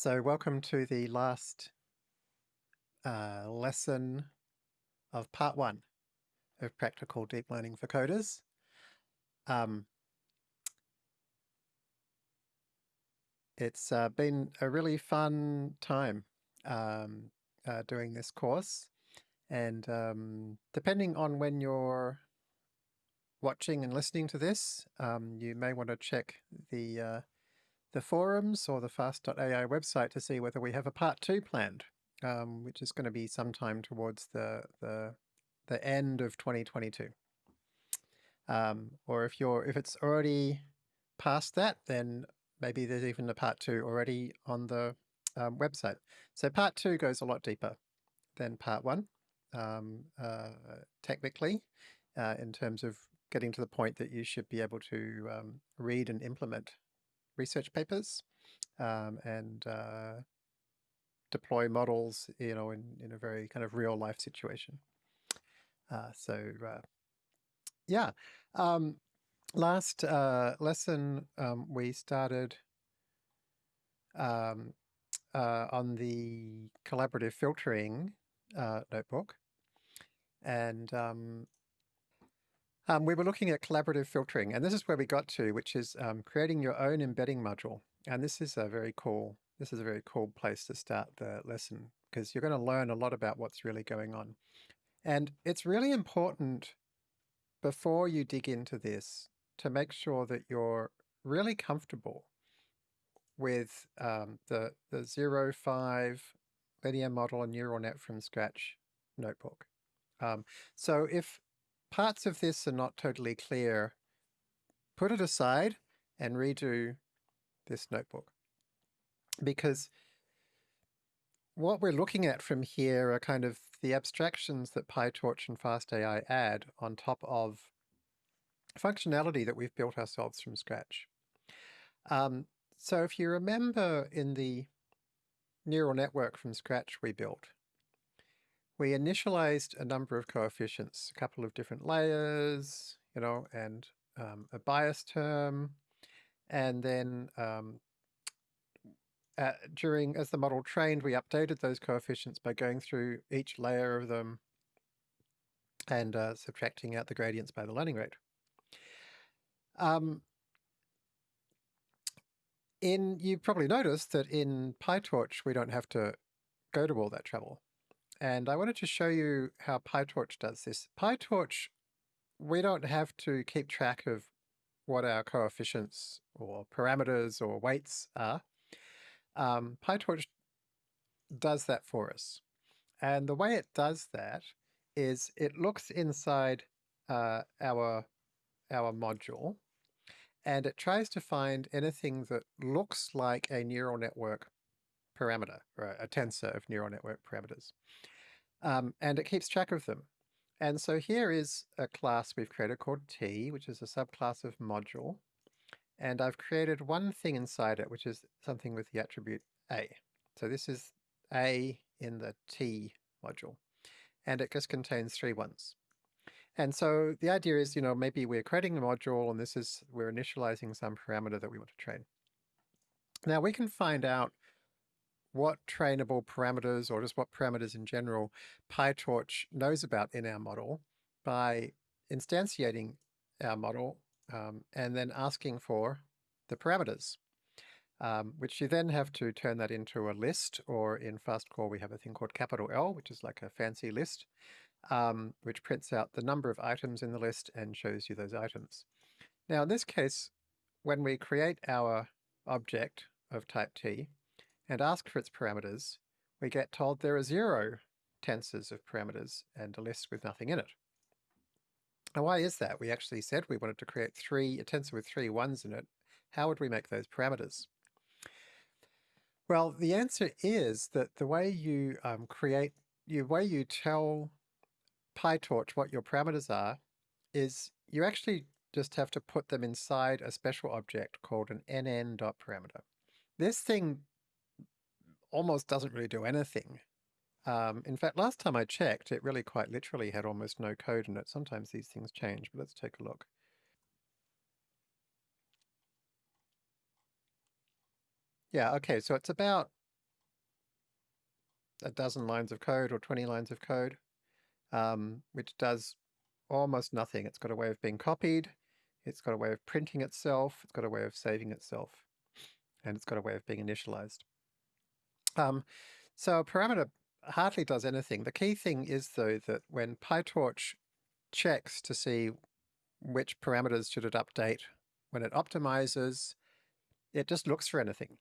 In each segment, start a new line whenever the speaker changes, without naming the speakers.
So welcome to the last uh, lesson of part one of Practical Deep Learning for Coders. Um, it's uh, been a really fun time um, uh, doing this course and um, depending on when you're watching and listening to this, um, you may want to check the uh, the forums or the fast.ai website to see whether we have a part two planned, um, which is going to be sometime towards the, the, the end of 2022. Um, or if you're if it's already past that, then maybe there's even a part two already on the um, website. So part two goes a lot deeper than part one, um, uh, technically, uh, in terms of getting to the point that you should be able to um, read and implement research papers um, and uh, deploy models, you know, in, in a very kind of real life situation. Uh, so uh, yeah, um, last uh, lesson um, we started um, uh, on the collaborative filtering notebook and um, um, we were looking at collaborative filtering, and this is where we got to, which is um, creating your own embedding module. And this is a very cool, this is a very cool place to start the lesson because you're going to learn a lot about what's really going on. And it's really important before you dig into this to make sure that you're really comfortable with um, the, the 05 linear model and neural net from scratch notebook. Um, so if parts of this are not totally clear, put it aside and redo this notebook. Because what we're looking at from here are kind of the abstractions that PyTorch and FastAI add on top of functionality that we've built ourselves from scratch. Um, so if you remember in the neural network from scratch we built, we initialized a number of coefficients, a couple of different layers, you know, and um, a bias term. And then um, uh, during, as the model trained, we updated those coefficients by going through each layer of them and uh, subtracting out the gradients by the learning rate. Um, in you probably noticed that in PyTorch we don't have to go to all that trouble. And I wanted to show you how PyTorch does this. PyTorch, we don't have to keep track of what our coefficients or parameters or weights are. Um, PyTorch does that for us. And the way it does that is it looks inside uh, our, our module and it tries to find anything that looks like a neural network parameter, or a tensor of neural network parameters. Um, and it keeps track of them. And so here is a class we've created called T, which is a subclass of module. And I've created one thing inside it, which is something with the attribute A. So this is A in the T module. And it just contains three ones. And so the idea is, you know, maybe we're creating a module and this is, we're initializing some parameter that we want to train. Now we can find out what trainable parameters or just what parameters in general PyTorch knows about in our model by instantiating our model um, and then asking for the parameters, um, which you then have to turn that into a list, or in FastCore we have a thing called capital L, which is like a fancy list, um, which prints out the number of items in the list and shows you those items. Now in this case, when we create our object of type T, and ask for its parameters, we get told there are zero tensors of parameters and a list with nothing in it. Now why is that? We actually said we wanted to create three, a tensor with three ones in it. How would we make those parameters? Well, the answer is that the way you um, create, the way you tell PyTorch what your parameters are is you actually just have to put them inside a special object called an nn.parameter. This thing almost doesn't really do anything. Um, in fact, last time I checked, it really quite literally had almost no code in it. Sometimes these things change, but let's take a look. Yeah, okay, so it's about a dozen lines of code or 20 lines of code, um, which does almost nothing. It's got a way of being copied, it's got a way of printing itself, it's got a way of saving itself, and it's got a way of being initialized. Um, so a parameter hardly does anything. The key thing is, though, that when PyTorch checks to see which parameters should it update when it optimizes, it just looks for anything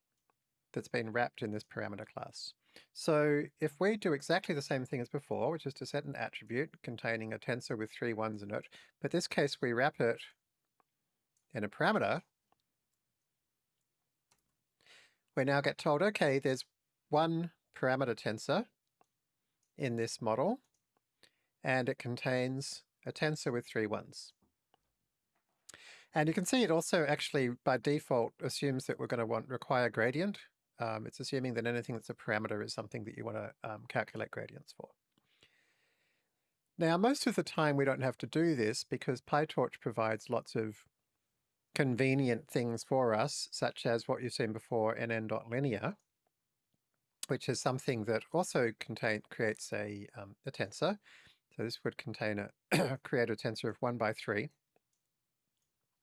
that's been wrapped in this parameter class. So if we do exactly the same thing as before, which is to set an attribute containing a tensor with three ones in it, but this case we wrap it in a parameter, we now get told, okay, there's one parameter tensor in this model, and it contains a tensor with three ones. And you can see it also actually by default assumes that we're going to want require gradient. Um, it's assuming that anything that's a parameter is something that you want to um, calculate gradients for. Now, most of the time we don't have to do this because PyTorch provides lots of convenient things for us, such as what you've seen before, nn.linear, which is something that also contain, creates a, um, a tensor. So this would contain a create a tensor of 1 by 3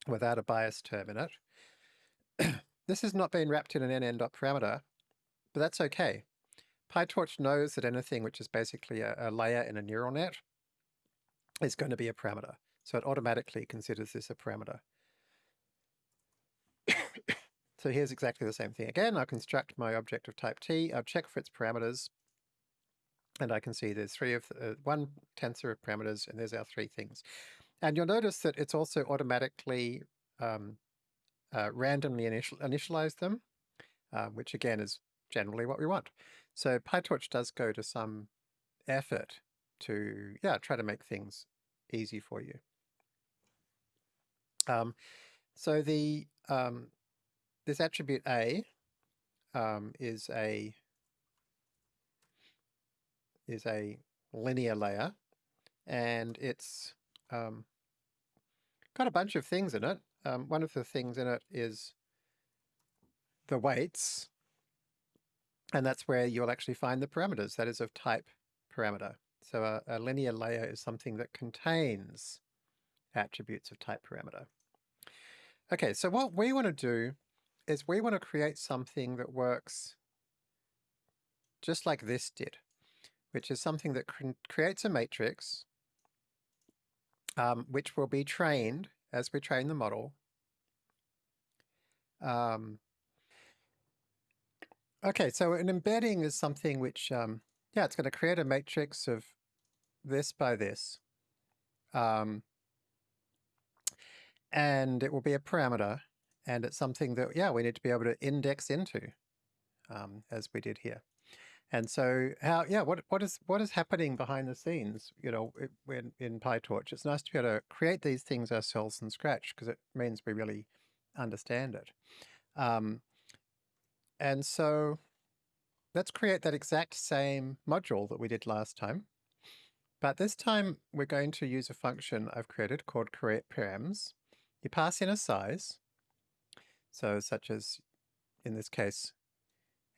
without a bias term in it. this has not been wrapped in an nn.parameter, but that's okay. PyTorch knows that anything which is basically a, a layer in a neural net is going to be a parameter. So it automatically considers this a parameter. So here's exactly the same thing again. I'll construct my object of type t, I'll check for its parameters, and I can see there's three of uh, one tensor of parameters, and there's our three things. And you'll notice that it's also automatically um, uh, randomly initial, initialize them, uh, which again is generally what we want. So PyTorch does go to some effort to, yeah, try to make things easy for you. Um, so the um, this attribute A um, is a is a linear layer, and it's um, got a bunch of things in it. Um, one of the things in it is the weights, and that's where you'll actually find the parameters, that is of type parameter. So a, a linear layer is something that contains attributes of type parameter. Okay, so what we want to do is we want to create something that works just like this did, which is something that creates a matrix um, which will be trained as we train the model. Um, okay, so an embedding is something which, um, yeah, it's going to create a matrix of this by this. Um, and it will be a parameter, and it's something that, yeah, we need to be able to index into, um, as we did here. And so how, yeah, what, what is, what is happening behind the scenes, you know, in, in PyTorch? It's nice to be able to create these things ourselves from scratch because it means we really understand it. Um, and so let's create that exact same module that we did last time. But this time we're going to use a function I've created called create params. You pass in a size, so such as in this case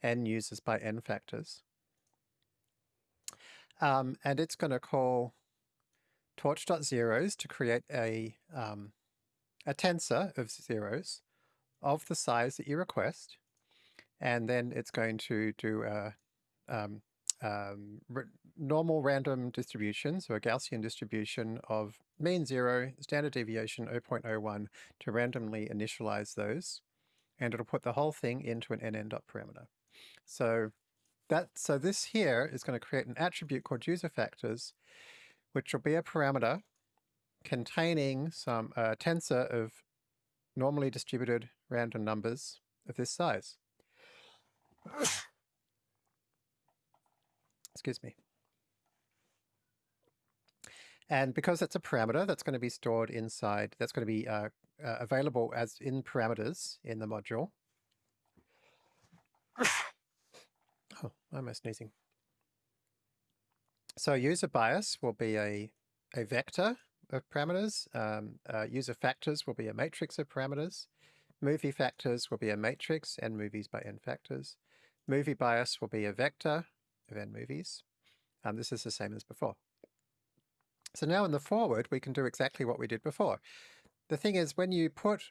n uses by n factors. Um, and it's going to call torch.zeros to create a, um, a tensor of zeros of the size that you request. And then it's going to do a um, um normal random distribution, so a Gaussian distribution of mean zero, standard deviation 0.01 to randomly initialize those. And it'll put the whole thing into an nn.parameter. So that so this here is going to create an attribute called user factors, which will be a parameter containing some uh, tensor of normally distributed random numbers of this size. Excuse me. And because it's a parameter that's going to be stored inside, that's going to be uh, uh, available as in parameters in the module, Oh, why am I sneezing? So user bias will be a, a vector of parameters. Um, uh, user factors will be a matrix of parameters. Movie factors will be a matrix, n movies by n factors. Movie bias will be a vector, of n movies. Um, this is the same as before. So now in the forward, we can do exactly what we did before. The thing is, when you put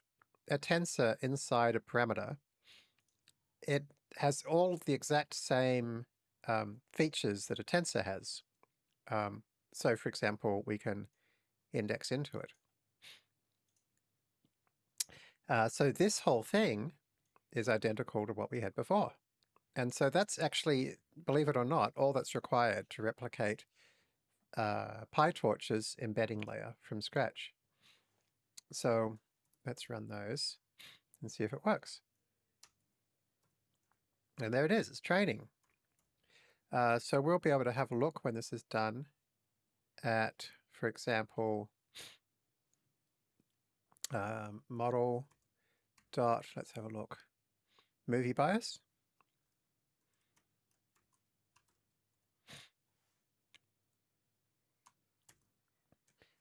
a tensor inside a parameter, it has all the exact same um, features that a tensor has. Um, so for example, we can index into it. Uh, so this whole thing is identical to what we had before. And so that's actually, believe it or not, all that's required to replicate uh, PyTorch's embedding layer from scratch. So let's run those and see if it works. And there it is, it's training. Uh, so we'll be able to have a look when this is done at, for example, um, model dot, let's have a look, movie bias.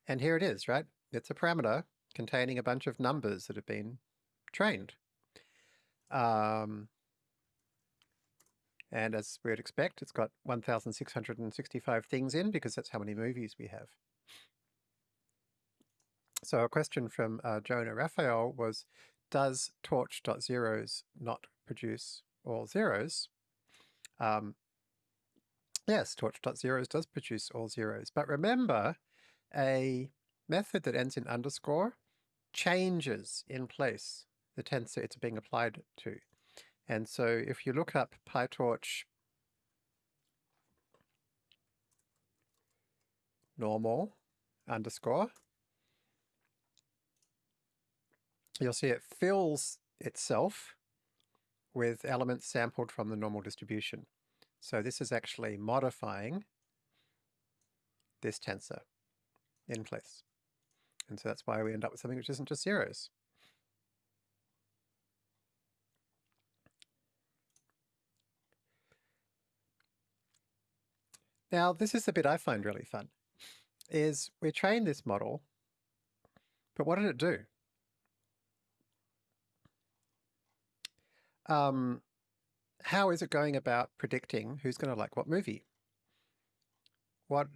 And here it is, right? It's a parameter containing a bunch of numbers that have been trained. Um, and as we would expect, it's got 1,665 things in because that's how many movies we have. So a question from uh, Jonah Raphael was, does torch.zeros not produce all zeros? Um, yes, torch.zeros does produce all zeros. But remember, a method that ends in underscore changes in place the tensor it's being applied to. And so if you look up PyTorch normal underscore, you'll see it fills itself with elements sampled from the normal distribution. So this is actually modifying this tensor in place. And so that's why we end up with something which isn't just zeros. Now, this is the bit I find really fun, is we train this model, but what did it do? Um, how is it going about predicting who's going to like what movie? What,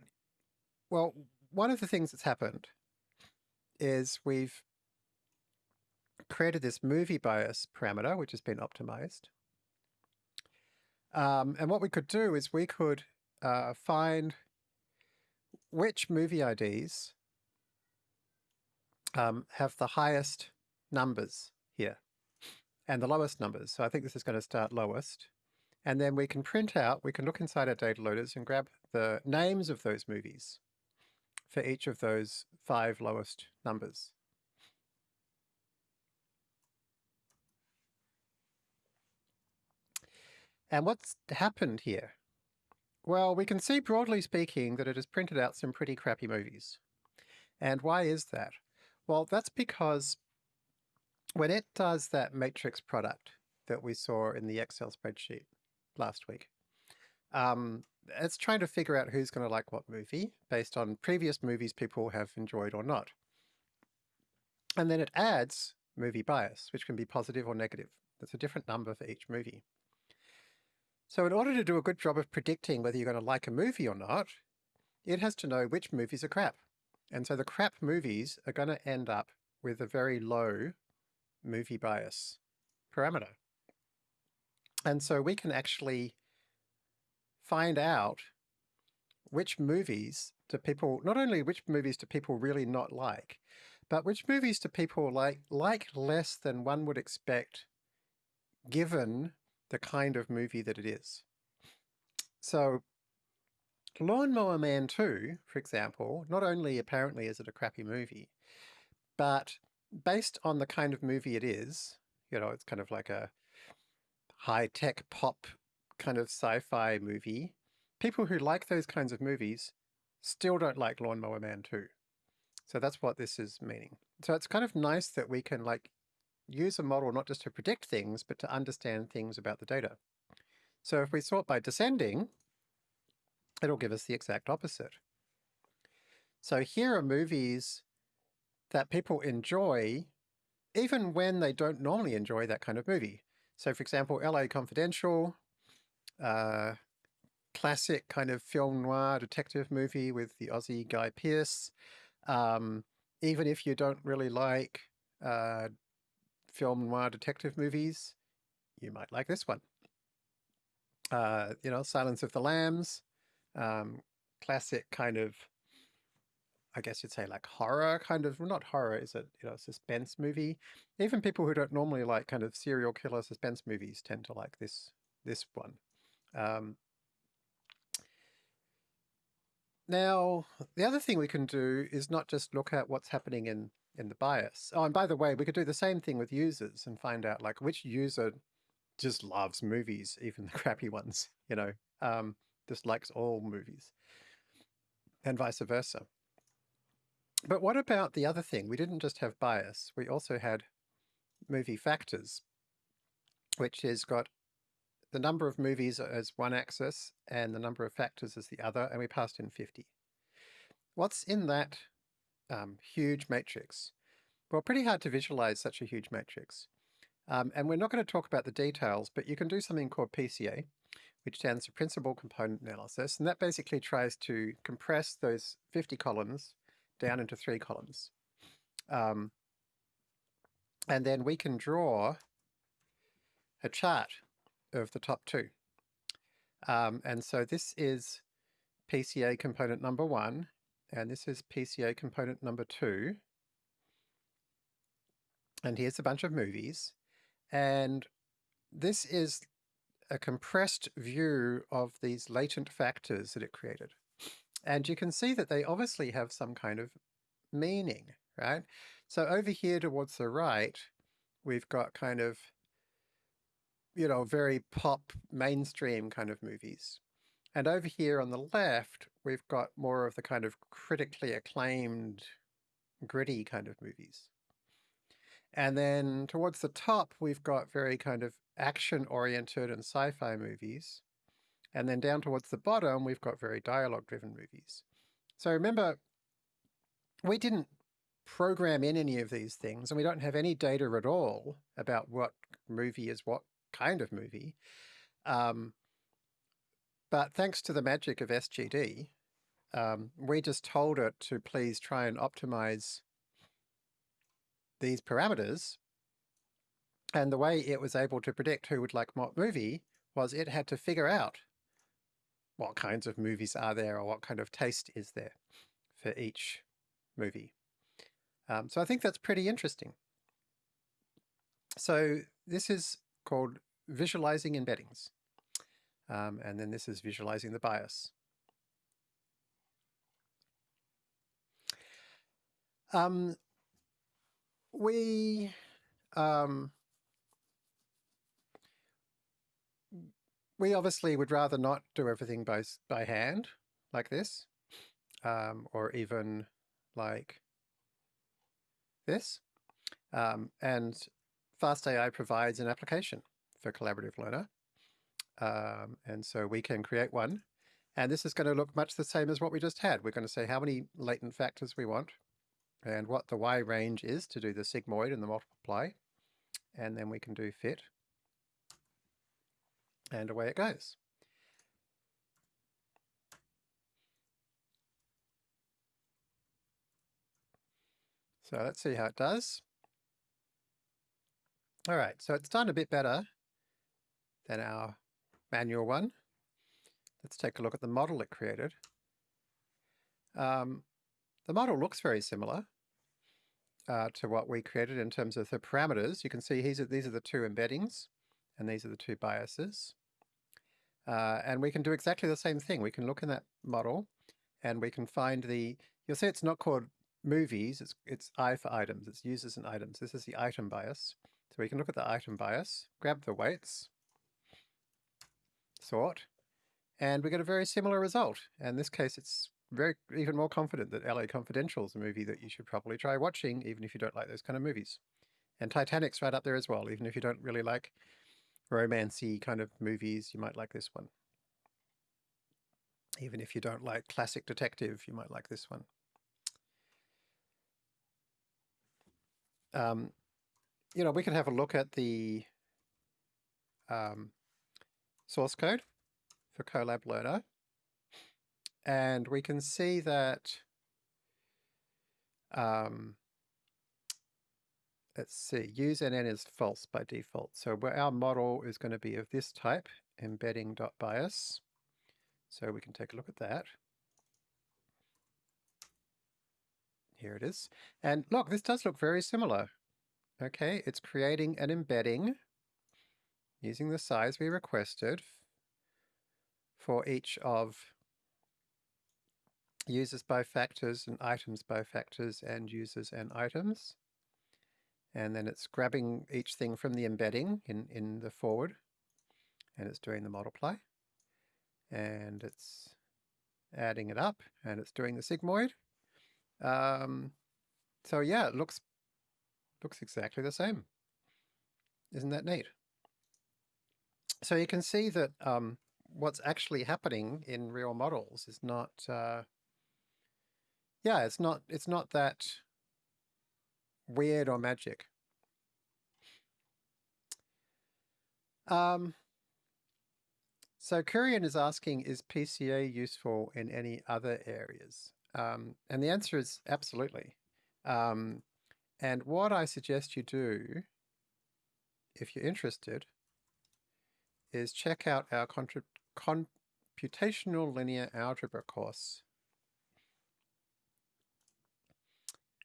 well, one of the things that's happened is we've created this movie bias parameter, which has been optimized. Um, and what we could do is we could uh, find which movie IDs um, have the highest numbers here and the lowest numbers. So I think this is going to start lowest. And then we can print out, we can look inside our data loaders and grab the names of those movies for each of those five lowest numbers. And what's happened here? Well, we can see broadly speaking that it has printed out some pretty crappy movies. And why is that? Well, that's because when it does that matrix product that we saw in the Excel spreadsheet last week, um, it's trying to figure out who's going to like what movie based on previous movies people have enjoyed or not. And then it adds movie bias, which can be positive or negative. That's a different number for each movie. So in order to do a good job of predicting whether you're going to like a movie or not, it has to know which movies are crap. And so the crap movies are going to end up with a very low movie bias parameter. And so we can actually find out which movies do people, not only which movies do people really not like, but which movies do people like, like less than one would expect given the kind of movie that it is. So Lawnmower Man 2, for example, not only apparently is it a crappy movie, but based on the kind of movie it is, you know, it's kind of like a high-tech pop kind of sci-fi movie, people who like those kinds of movies still don't like Lawnmower Man 2. So that's what this is meaning. So it's kind of nice that we can like use a model not just to predict things, but to understand things about the data. So if we sort by descending, it'll give us the exact opposite. So here are movies that people enjoy even when they don't normally enjoy that kind of movie. So for example, LA Confidential, uh, classic kind of film noir detective movie with the Aussie Guy Pearce. Um, even if you don't really like uh, film noir detective movies, you might like this one. Uh, you know, Silence of the Lambs, um, classic kind of, I guess you'd say like horror kind of, well, not horror, is it, you know, suspense movie. Even people who don't normally like kind of serial killer suspense movies tend to like this, this one. Um, now, the other thing we can do is not just look at what's happening in, in the bias. Oh, and by the way, we could do the same thing with users and find out like which user just loves movies, even the crappy ones, you know, um, just likes all movies and vice versa. But what about the other thing? We didn't just have bias, we also had movie factors, which has got the number of movies as one axis and the number of factors as the other, and we passed in 50. What's in that um, huge matrix? Well, pretty hard to visualize such a huge matrix. Um, and we're not going to talk about the details, but you can do something called PCA, which stands for Principal Component Analysis. And that basically tries to compress those 50 columns down into three columns. Um, and then we can draw a chart of the top two. Um, and so this is PCA component number one, and this is PCA component number two. And here's a bunch of movies. And this is a compressed view of these latent factors that it created. And you can see that they obviously have some kind of meaning, right? So over here towards the right, we've got kind of, you know, very pop mainstream kind of movies. And over here on the left, we've got more of the kind of critically acclaimed, gritty kind of movies. And then towards the top, we've got very kind of action-oriented and sci-fi movies. And then down towards the bottom, we've got very dialogue-driven movies. So remember, we didn't program in any of these things, and we don't have any data at all about what movie is what kind of movie. Um, but thanks to the magic of SGD, um, we just told it to please try and optimize these parameters. And the way it was able to predict who would like what movie was it had to figure out what kinds of movies are there or what kind of taste is there for each movie. Um, so I think that's pretty interesting. So this is called visualizing embeddings. Um, and then this is visualizing the bias. Um, we um, we obviously would rather not do everything by by hand like this, um, or even like this. Um, and FastAI provides an application for Collaborative Learner. Um, and so we can create one. And this is going to look much the same as what we just had. We're going to say how many latent factors we want and what the y range is to do the sigmoid and the multiply. And then we can do fit. And away it goes. So let's see how it does. All right, so it's done a bit better than our manual one. Let's take a look at the model it created. Um, the model looks very similar uh, to what we created in terms of the parameters. You can see these are, these are the two embeddings and these are the two biases. Uh, and we can do exactly the same thing. We can look in that model and we can find the, you'll see it's not called movies, it's, it's I for items, it's users and items. This is the item bias. So we can look at the item bias, grab the weights, sort, and we get a very similar result. And in this case, it's very even more confident that LA Confidential is a movie that you should probably try watching, even if you don't like those kind of movies. And Titanic's right up there as well, even if you don't really like romancy kind of movies, you might like this one. Even if you don't like classic detective, you might like this one. Um, you know, we can have a look at the um, source code for Collab Learner. And we can see that, um, let's see, use NN is false by default. So our model is going to be of this type, embedding.bias. So we can take a look at that. Here it is. And look, this does look very similar. Okay, it's creating an embedding using the size we requested for each of users by factors and items by factors and users and items. And then it's grabbing each thing from the embedding in, in the forward and it's doing the multiply. And it's adding it up and it's doing the sigmoid. Um, so yeah, it looks looks exactly the same. Isn't that neat? So you can see that um, what's actually happening in real models is not, uh, yeah, it's not, it's not that weird or magic. Um, so Kurian is asking, is PCA useful in any other areas? Um, and the answer is absolutely. Um, and what I suggest you do, if you're interested, is check out our computational linear algebra course.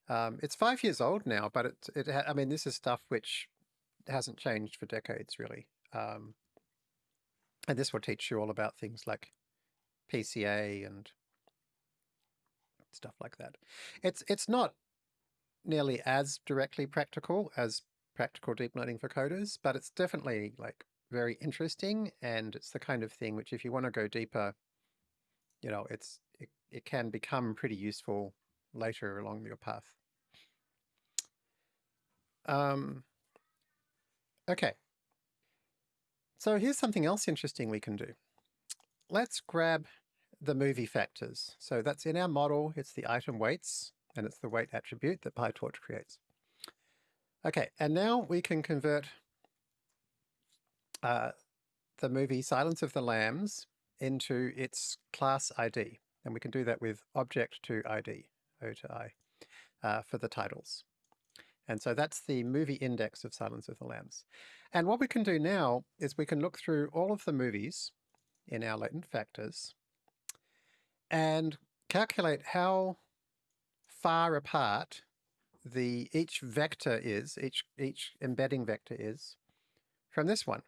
Um, it's five years old now, but it, it I mean, this is stuff which hasn't changed for decades, really. Um, and this will teach you all about things like PCA and stuff like that. It's it's not nearly as directly practical as practical deep learning for coders, but it's definitely like very interesting and it's the kind of thing which if you want to go deeper, you know, it's it, it can become pretty useful later along your path. Um, okay. So here's something else interesting we can do. Let's grab the movie factors. So that's in our model, it's the item weights, and it's the weight attribute that PyTorch creates. Okay, and now we can convert uh, the movie Silence of the Lambs into its class ID. And we can do that with object to ID, O to I, uh, for the titles. And so that's the movie index of Silence of the Lambs. And what we can do now is we can look through all of the movies in our latent factors and calculate how far apart the each vector is, each, each embedding vector is from this one.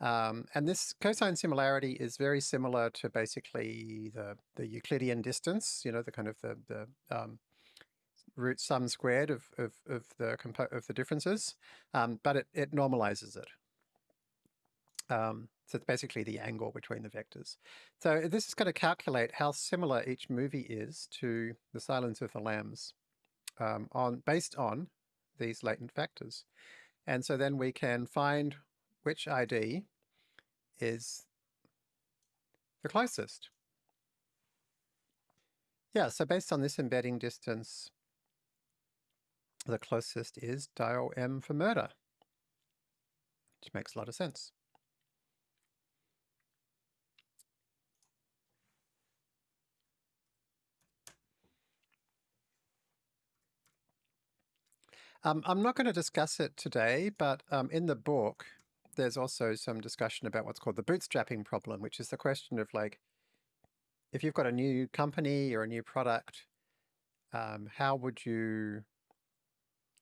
Um, and this cosine similarity is very similar to basically the, the Euclidean distance, you know, the kind of the, the um, root sum squared of, of, of the of the differences, um, but it, it normalizes it. Um, so it's basically the angle between the vectors. So this is going to calculate how similar each movie is to the Silence of the Lambs um, on based on these latent factors. And so then we can find which ID is the closest. Yeah, so based on this embedding distance, the closest is dial M for murder, which makes a lot of sense. Um, I'm not going to discuss it today, but um, in the book, there's also some discussion about what's called the bootstrapping problem, which is the question of like, if you've got a new company or a new product, um, how would you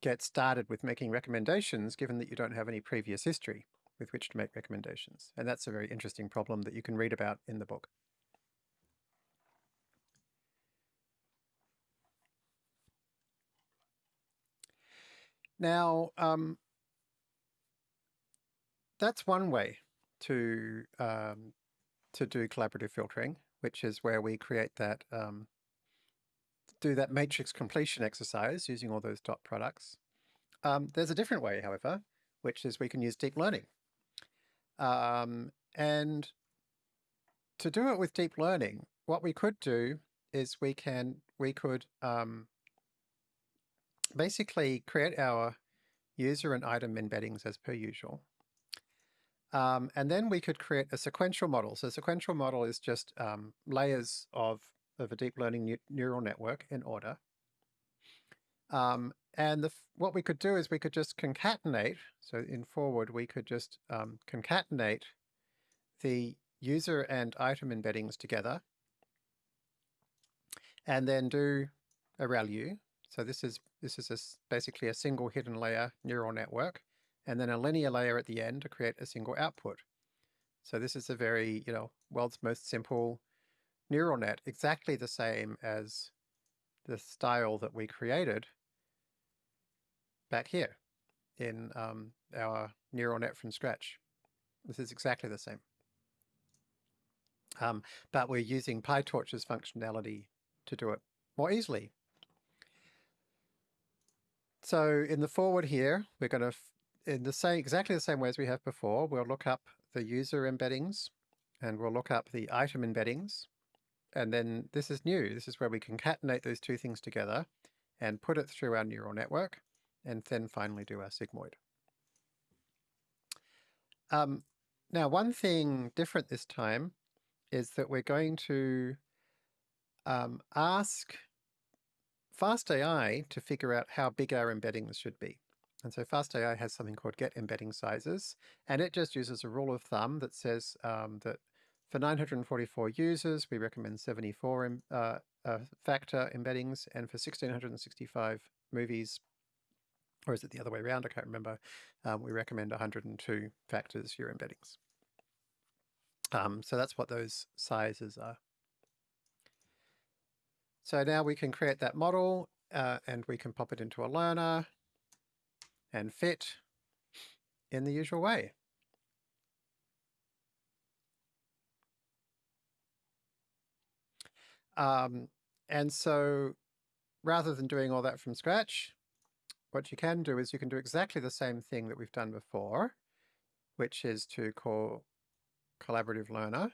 get started with making recommendations given that you don't have any previous history with which to make recommendations? And that's a very interesting problem that you can read about in the book. Now, um, that's one way to um, to do collaborative filtering, which is where we create that um, do that matrix completion exercise using all those dot products. Um, there's a different way, however, which is we can use deep learning. Um, and to do it with deep learning, what we could do is we can we could um, basically create our user and item embeddings as per usual. Um, and then we could create a sequential model. So sequential model is just um, layers of, of a deep learning neural network in order. Um, and the, what we could do is we could just concatenate. So in forward, we could just um, concatenate the user and item embeddings together and then do a ReLU. So this is this is a, basically a single hidden layer neural network and then a linear layer at the end to create a single output. So this is a very, you know, world's most simple neural net, exactly the same as the style that we created back here in um, our neural net from scratch. This is exactly the same. Um, but we're using PyTorch's functionality to do it more easily. So in the forward here, we're going to, in the same, exactly the same way as we have before, we'll look up the user embeddings and we'll look up the item embeddings. And then this is new. This is where we concatenate those two things together and put it through our neural network and then finally do our sigmoid. Um, now, one thing different this time is that we're going to um, ask FastAI to figure out how big our embeddings should be. And so FastAI has something called get embedding sizes, and it just uses a rule of thumb that says um, that for 944 users, we recommend 74 uh, uh, factor embeddings, and for 1665 movies, or is it the other way around? I can't remember. Um, we recommend 102 factors your embeddings. Um, so that's what those sizes are. So now we can create that model uh, and we can pop it into a learner and fit in the usual way. Um, and so rather than doing all that from scratch, what you can do is you can do exactly the same thing that we've done before, which is to call collaborative learner,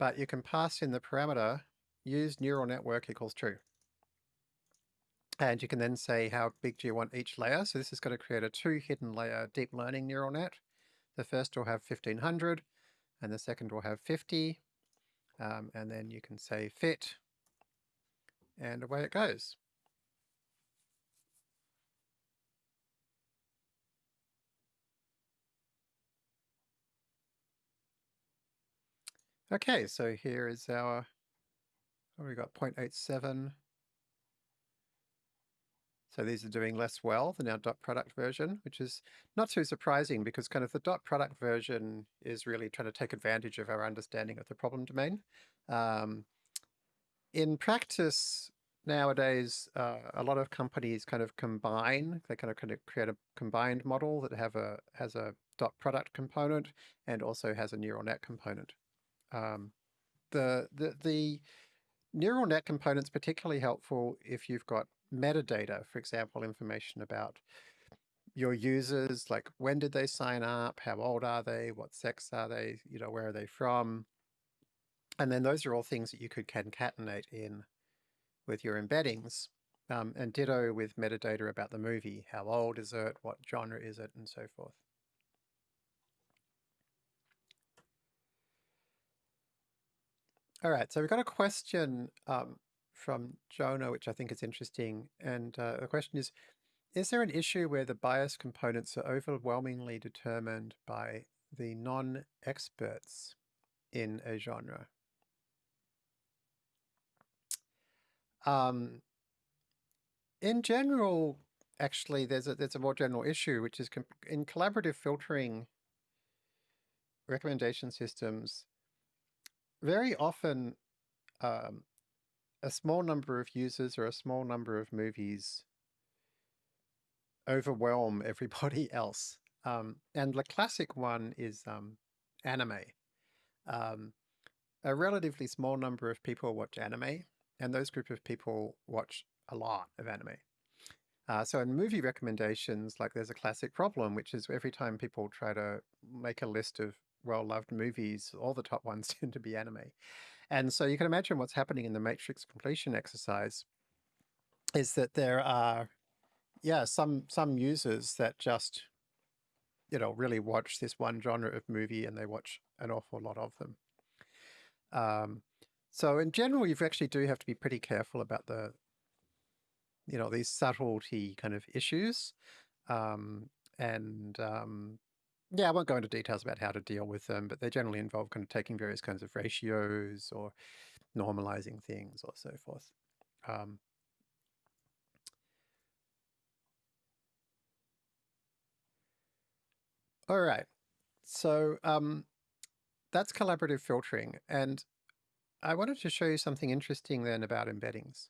but you can pass in the parameter use neural network equals true. And you can then say how big do you want each layer. So this is going to create a two hidden layer deep learning neural net. The first will have 1500 and the second will have 50. Um, and then you can say fit and away it goes. Okay, so here is our Oh, we got 0.87. So these are doing less well than our dot product version, which is not too surprising because kind of the dot product version is really trying to take advantage of our understanding of the problem domain. Um, in practice, nowadays, uh, a lot of companies kind of combine, they kind of kind of create a combined model that have a has a dot product component and also has a neural net component. Um, the, the, the Neural net components particularly helpful if you've got metadata, for example, information about your users, like when did they sign up, how old are they, what sex are they, you know, where are they from? And then those are all things that you could concatenate in with your embeddings. Um, and ditto with metadata about the movie. How old is it? What genre is it? And so forth. All right, so we've got a question um, from Jonah, which I think is interesting. And uh, the question is, is there an issue where the bias components are overwhelmingly determined by the non-experts in a genre? Um, in general, actually, there's a, there's a more general issue, which is in collaborative filtering recommendation systems, very often um, a small number of users or a small number of movies overwhelm everybody else. Um, and the classic one is um, anime. Um, a relatively small number of people watch anime, and those group of people watch a lot of anime. Uh, so in movie recommendations, like there's a classic problem, which is every time people try to make a list of well-loved movies, all the top ones tend to be anime. And so you can imagine what's happening in the matrix completion exercise is that there are, yeah, some some users that just you know, really watch this one genre of movie and they watch an awful lot of them. Um, so in general, you actually do have to be pretty careful about the, you know, these subtlety kind of issues. Um, and um, yeah, I won't go into details about how to deal with them, but they generally involve kind of taking various kinds of ratios or normalizing things or so forth. Um, all right, so um, that's collaborative filtering. And I wanted to show you something interesting then about embeddings,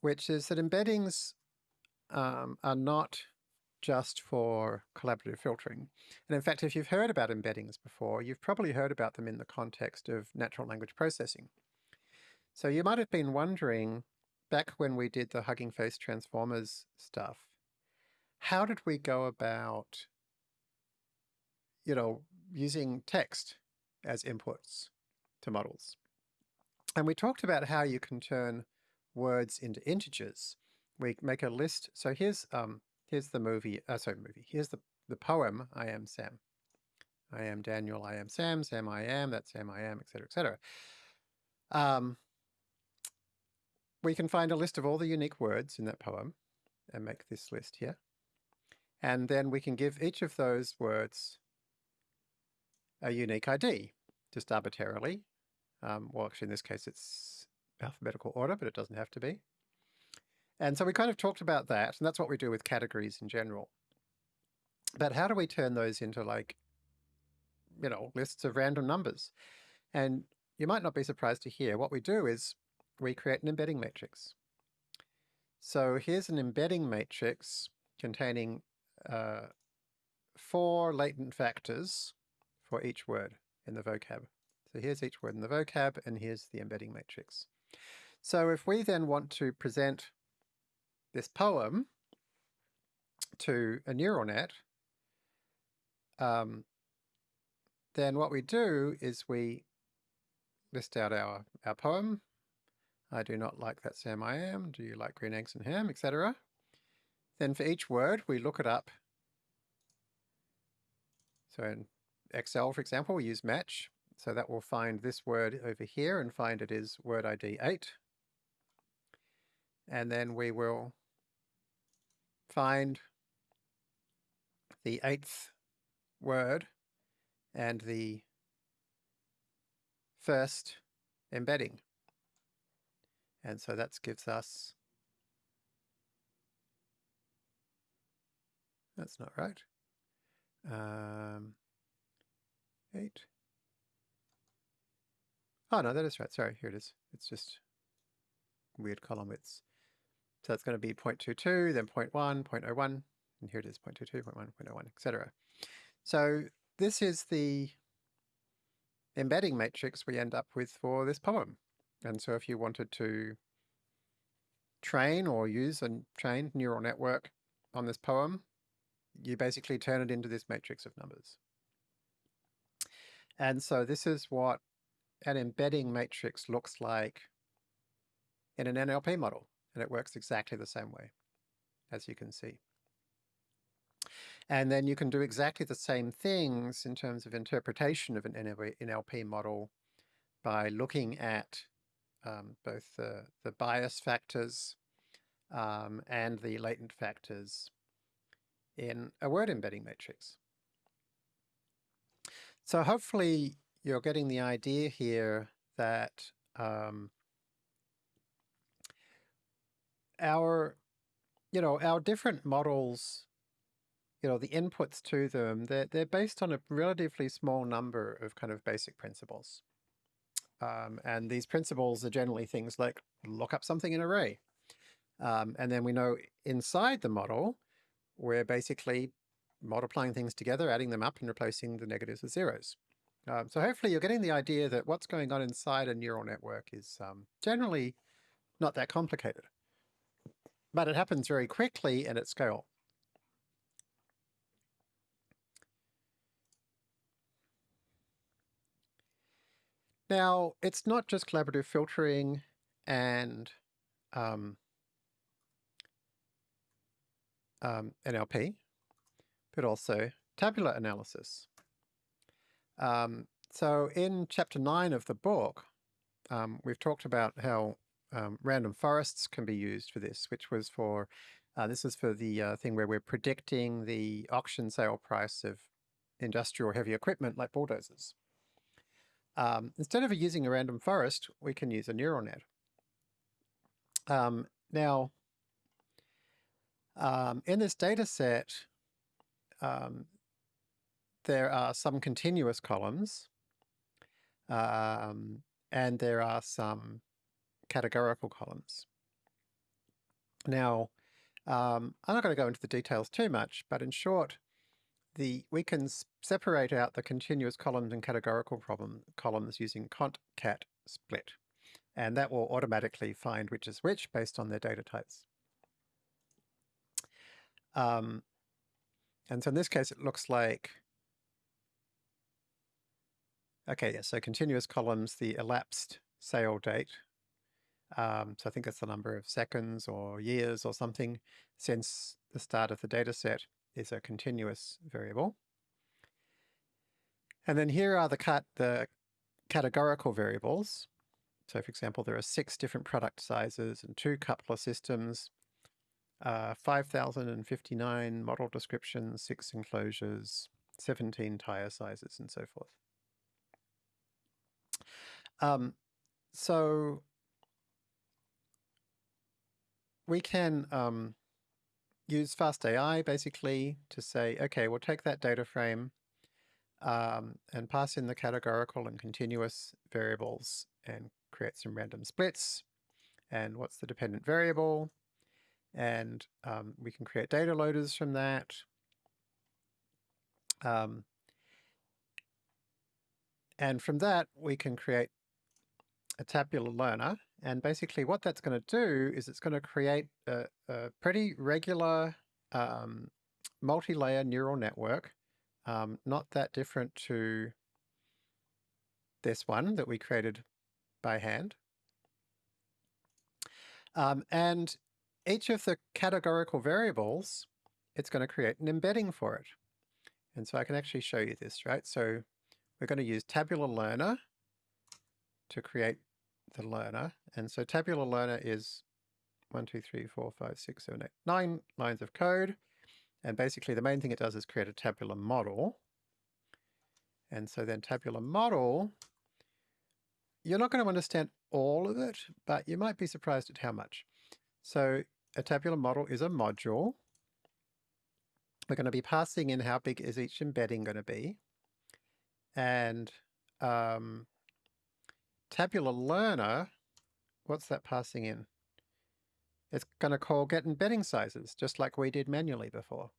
which is that embeddings um, are not just for collaborative filtering. And in fact, if you've heard about embeddings before, you've probably heard about them in the context of natural language processing. So you might have been wondering, back when we did the Hugging Face Transformers stuff, how did we go about, you know, using text as inputs to models? And we talked about how you can turn words into integers. We make a list. So here's um, here's the movie, uh, sorry, movie. Here's the, the poem, I am Sam. I am Daniel, I am Sam, Sam I am, that's Sam I am, etc., etc. Um, we can find a list of all the unique words in that poem and make this list here. And then we can give each of those words a unique ID, just arbitrarily. Um, well, actually, in this case, it's alphabetical order, but it doesn't have to be. And so we kind of talked about that, and that's what we do with categories in general. But how do we turn those into like, you know, lists of random numbers? And you might not be surprised to hear what we do is we create an embedding matrix. So here's an embedding matrix containing uh, four latent factors for each word in the vocab. So here's each word in the vocab, and here's the embedding matrix. So if we then want to present this poem to a neural net, um, then what we do is we list out our, our poem. I do not like that Sam I am. Do you like green eggs and ham, etc. Then for each word, we look it up. So in Excel, for example, we use match. So that will find this word over here and find it is word ID 8. And then we will find the eighth word and the first embedding. And so that gives us, that's not right, um, eight. Oh, no, that is right. Sorry, here it is. It's just weird column widths. So it's going to be 0.22, then 0.1, 0.01, and here it is 0.22, 0.1, 0.01, etc. So this is the embedding matrix we end up with for this poem. And so if you wanted to train or use a trained neural network on this poem, you basically turn it into this matrix of numbers. And so this is what an embedding matrix looks like in an NLP model and it works exactly the same way, as you can see. And then you can do exactly the same things in terms of interpretation of an NLP model by looking at um, both the, the bias factors um, and the latent factors in a word embedding matrix. So hopefully you're getting the idea here that um, our, you know, our different models, you know, the inputs to them, they're, they're based on a relatively small number of kind of basic principles. Um, and these principles are generally things like look up something in array. Um, and then we know inside the model, we're basically multiplying things together, adding them up and replacing the negatives with zeros. Um, so hopefully you're getting the idea that what's going on inside a neural network is um, generally not that complicated but it happens very quickly and at scale. Now, it's not just collaborative filtering and um, um, NLP, but also tabular analysis. Um, so in chapter 9 of the book, um, we've talked about how um, random forests can be used for this, which was for, uh, this is for the uh, thing where we're predicting the auction sale price of industrial heavy equipment like bulldozers. Um, instead of using a random forest, we can use a neural net. Um, now, um, in this data set, um, there are some continuous columns um, and there are some categorical columns. Now, um, I'm not going to go into the details too much, but in short, the we can separate out the continuous columns and categorical problem, columns using cont-cat split, and that will automatically find which is which based on their data types. Um, and so in this case, it looks like Okay, yeah, so continuous columns, the elapsed sale date. Um, so I think it's the number of seconds or years or something since the start of the data set is a continuous variable. And then here are the, cat the categorical variables. So for example, there are six different product sizes and two coupler systems, uh, 5,059 model descriptions, six enclosures, 17 tire sizes, and so forth. Um, so we can um, use FastAI basically to say, okay, we'll take that data frame um, and pass in the categorical and continuous variables and create some random splits. And what's the dependent variable? And um, we can create data loaders from that. Um, and from that, we can create a tabular learner. And basically what that's going to do is it's going to create a, a pretty regular um, multi-layer neural network, um, not that different to this one that we created by hand. Um, and each of the categorical variables, it's going to create an embedding for it. And so I can actually show you this, right? So we're going to use tabular learner to create the learner. And so tabular learner is one, two, three, four, five, six, seven, eight, nine lines of code. And basically the main thing it does is create a tabular model. And so then tabular model, you're not going to understand all of it, but you might be surprised at how much. So a tabular model is a module. We're going to be passing in how big is each embedding going to be. And um, tabular learner, what's that passing in? It's going to call get embedding sizes, just like we did manually before,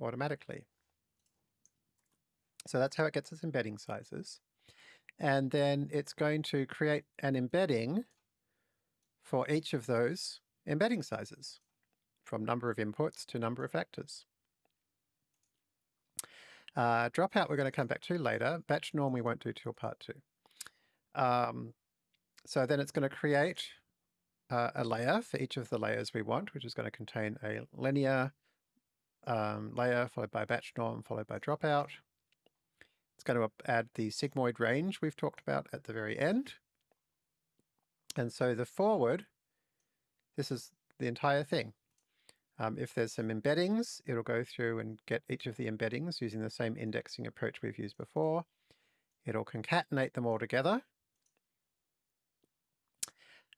automatically. So that's how it gets its embedding sizes. And then it's going to create an embedding for each of those embedding sizes, from number of inputs to number of factors. Uh, dropout we're going to come back to later. Batch norm we won't do till part two. Um, so then it's going to create uh, a layer for each of the layers we want, which is going to contain a linear um, layer followed by batch norm followed by dropout. It's going to add the sigmoid range we've talked about at the very end. And so the forward, this is the entire thing. Um, if there's some embeddings, it'll go through and get each of the embeddings using the same indexing approach we've used before. It'll concatenate them all together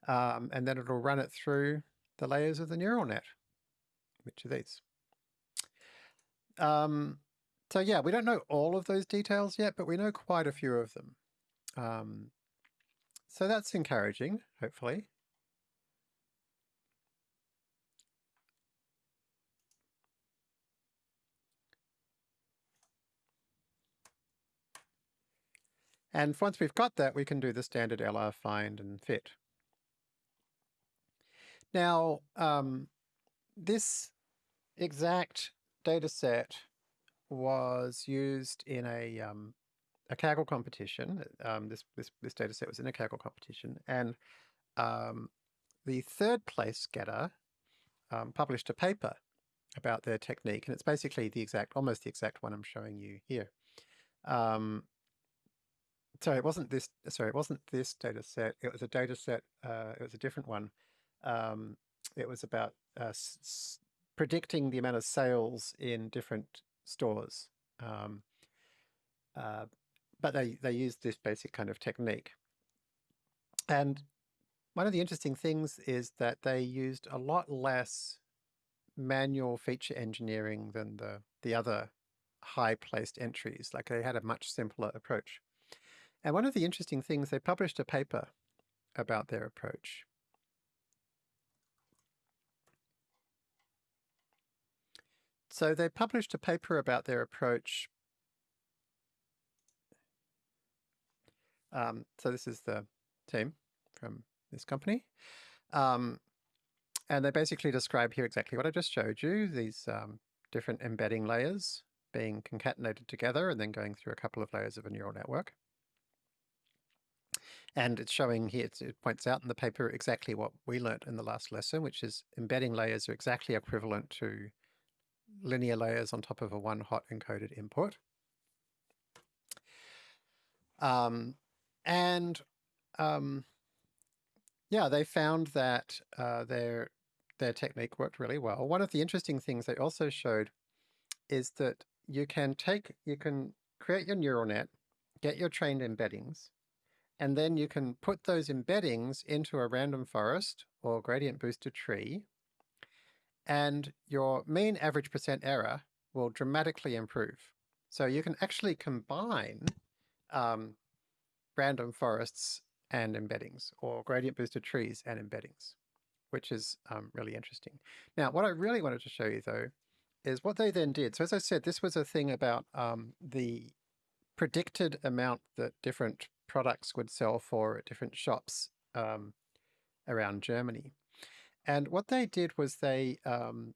um, and then it'll run it through the layers of the neural net, which are these. Um, so yeah, we don't know all of those details yet, but we know quite a few of them. Um, so that's encouraging, hopefully. And once we've got that, we can do the standard LR find and fit. Now, um, this exact data set was used in a, um, a Kaggle competition. Um, this, this, this data set was in a Kaggle competition. And um, the third place getter um, published a paper about their technique, and it's basically the exact, almost the exact one I'm showing you here. Um, sorry, it wasn't this. Sorry, it wasn't this data set. It was a data set. Uh, it was a different one. Um, it was about uh, predicting the amount of sales in different stores. Um, uh, but they they used this basic kind of technique. And one of the interesting things is that they used a lot less manual feature engineering than the the other high placed entries. Like they had a much simpler approach. And one of the interesting things, they published a paper about their approach. So they published a paper about their approach. Um, so this is the team from this company. Um, and they basically describe here exactly what I just showed you, these um, different embedding layers being concatenated together and then going through a couple of layers of a neural network. And it's showing here, it points out in the paper exactly what we learnt in the last lesson, which is embedding layers are exactly equivalent to linear layers on top of a one hot encoded input. Um, and um, yeah, they found that uh, their their technique worked really well. One of the interesting things they also showed is that you can take, you can create your neural net, get your trained embeddings, and then you can put those embeddings into a random forest or gradient boosted tree, and your mean average percent error will dramatically improve. So you can actually combine um, random forests and embeddings, or gradient boosted trees and embeddings, which is um, really interesting. Now, what I really wanted to show you though, is what they then did. So as I said, this was a thing about um, the predicted amount that different products would sell for at different shops um, around Germany. And what they did was they um,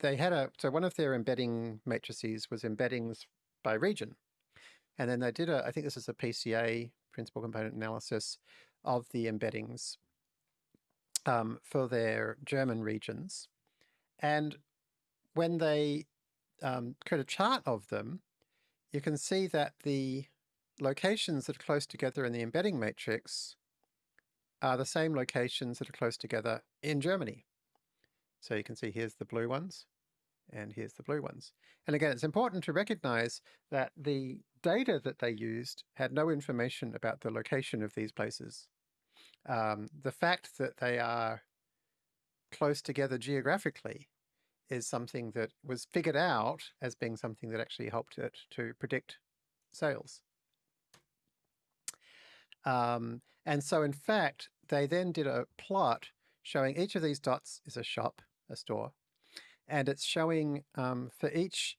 they had a so one of their embedding matrices was embeddings by region, and then they did a I think this is a PCA principal component analysis of the embeddings um, for their German regions, and when they um, create a chart of them, you can see that the locations that are close together in the embedding matrix are the same locations that are close together in Germany. So you can see here's the blue ones and here's the blue ones. And again, it's important to recognize that the data that they used had no information about the location of these places. Um, the fact that they are close together geographically is something that was figured out as being something that actually helped it to predict sales. Um, and so in fact, they then did a plot showing each of these dots is a shop, a store, and it's showing um, for each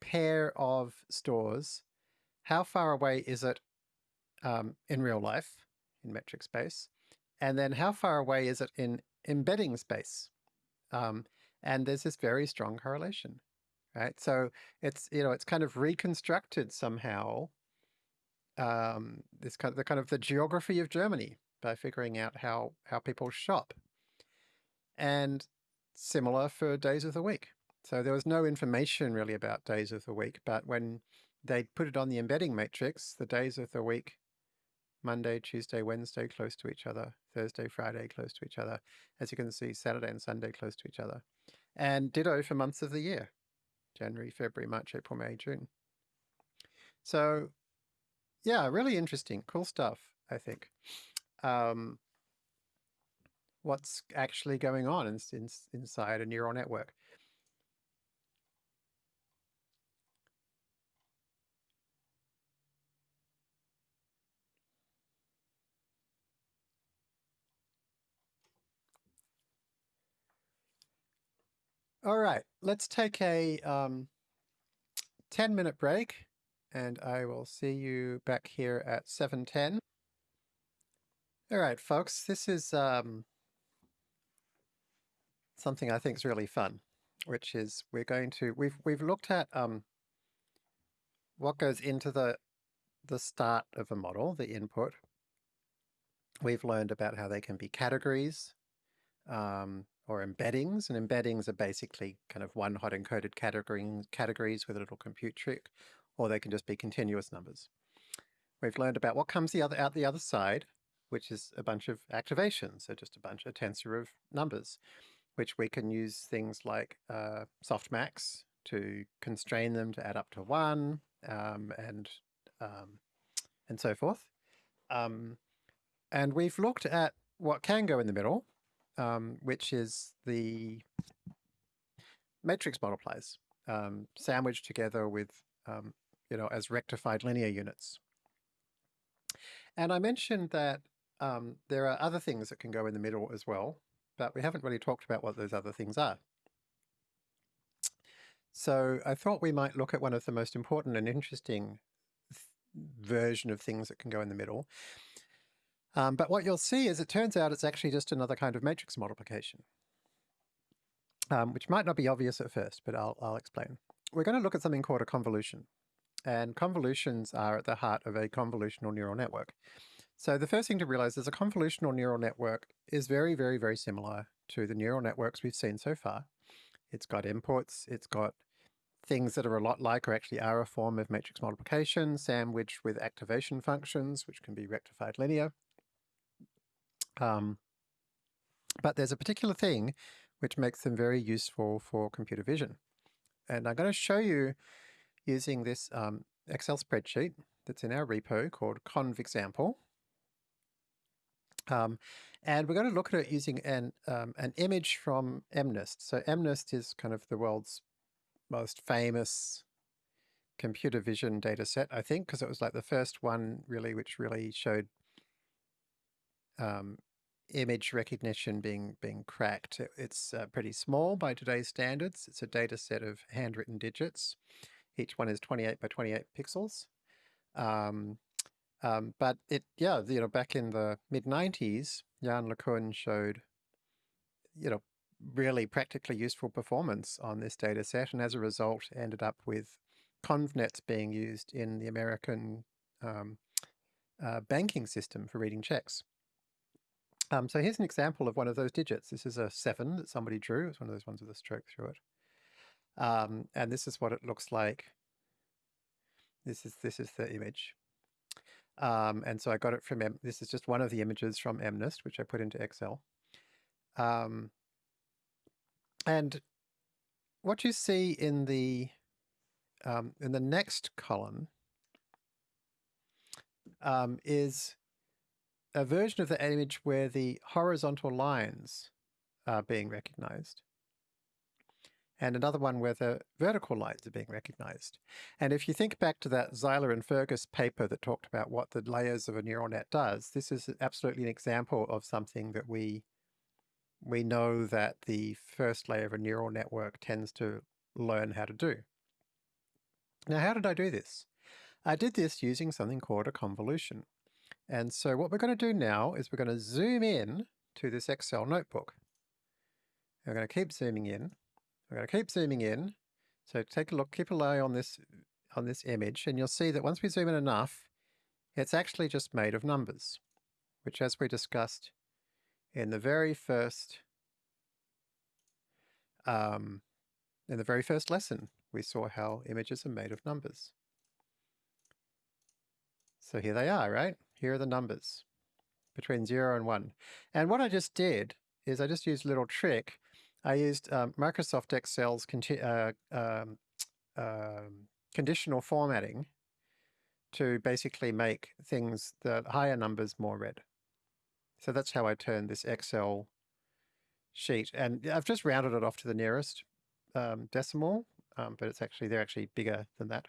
pair of stores, how far away is it um, in real life, in metric space, and then how far away is it in embedding space. Um, and there's this very strong correlation, right? So it's, you know, it's kind of reconstructed somehow um, this kind of the kind of the geography of Germany by figuring out how, how people shop. And similar for days of the week. So there was no information really about days of the week, but when they put it on the embedding matrix, the days of the week, Monday, Tuesday, Wednesday close to each other, Thursday, Friday close to each other. As you can see, Saturday and Sunday close to each other and ditto for months of the year, January, February, March, April, May, June. So yeah, really interesting, cool stuff, I think. Um, what's actually going on in, in, inside a neural network. All right, let's take a um, 10 minute break and I will see you back here at 7.10. All right, folks, this is um, something I think is really fun, which is we're going to, we've, we've looked at um, what goes into the, the start of a model, the input. We've learned about how they can be categories, um, or embeddings. And embeddings are basically kind of one hot encoded categories, categories with a little compute trick, or they can just be continuous numbers. We've learned about what comes the other out the other side, which is a bunch of activations, so just a bunch of tensor of numbers, which we can use things like uh, softmax to constrain them to add up to one, um, and um, and so forth. Um, and we've looked at what can go in the middle, um, which is the matrix multipliers, um, sandwiched together with, um, you know, as rectified linear units. And I mentioned that um, there are other things that can go in the middle as well, but we haven't really talked about what those other things are. So I thought we might look at one of the most important and interesting version of things that can go in the middle. Um, but what you'll see is it turns out it's actually just another kind of matrix multiplication, um, which might not be obvious at first, but I'll, I'll explain. We're going to look at something called a convolution. And convolutions are at the heart of a convolutional neural network. So the first thing to realize is a convolutional neural network is very, very, very similar to the neural networks we've seen so far. It's got inputs, it's got things that are a lot like or actually are a form of matrix multiplication, sandwiched with activation functions, which can be rectified linear. Um, but there's a particular thing which makes them very useful for computer vision. And I'm going to show you using this um, Excel spreadsheet that's in our repo called convexample. Um, and we're going to look at it using an, um, an image from MNIST. So MNIST is kind of the world's most famous computer vision data set, I think, because it was like the first one really, which really showed um, image recognition being being cracked. It, it's uh, pretty small by today's standards. It's a data set of handwritten digits. Each one is 28 by 28 pixels. Um, um, but it, yeah, you know, back in the mid 90s, Yann LeCun showed, you know, really practically useful performance on this data set, and as a result, ended up with ConvNets being used in the American um, uh, banking system for reading checks. Um, so here's an example of one of those digits. This is a seven that somebody drew. It's one of those ones with a stroke through it. Um, and this is what it looks like. This is this is the image. Um, and so I got it from, M this is just one of the images from MNIST, which I put into Excel. Um, and what you see in the um, in the next column um, is a version of the image where the horizontal lines are being recognized and another one where the vertical lines are being recognized. And if you think back to that Zeiler and Fergus paper that talked about what the layers of a neural net does, this is absolutely an example of something that we we know that the first layer of a neural network tends to learn how to do. Now, how did I do this? I did this using something called a convolution. And so what we're going to do now is we're going to zoom in to this Excel notebook. We're going to keep zooming in. We're going to keep zooming in. So take a look, keep an eye on this, on this image, and you'll see that once we zoom in enough, it's actually just made of numbers, which as we discussed in the very first um, in the very first lesson, we saw how images are made of numbers. So here they are, right? Here are the numbers between 0 and 1. And what I just did is I just used a little trick. I used um, Microsoft Excel's uh, um, uh, conditional formatting to basically make things, the higher numbers more red. So that's how I turned this Excel sheet. And I've just rounded it off to the nearest um, decimal, um, but it's actually, they're actually bigger than that.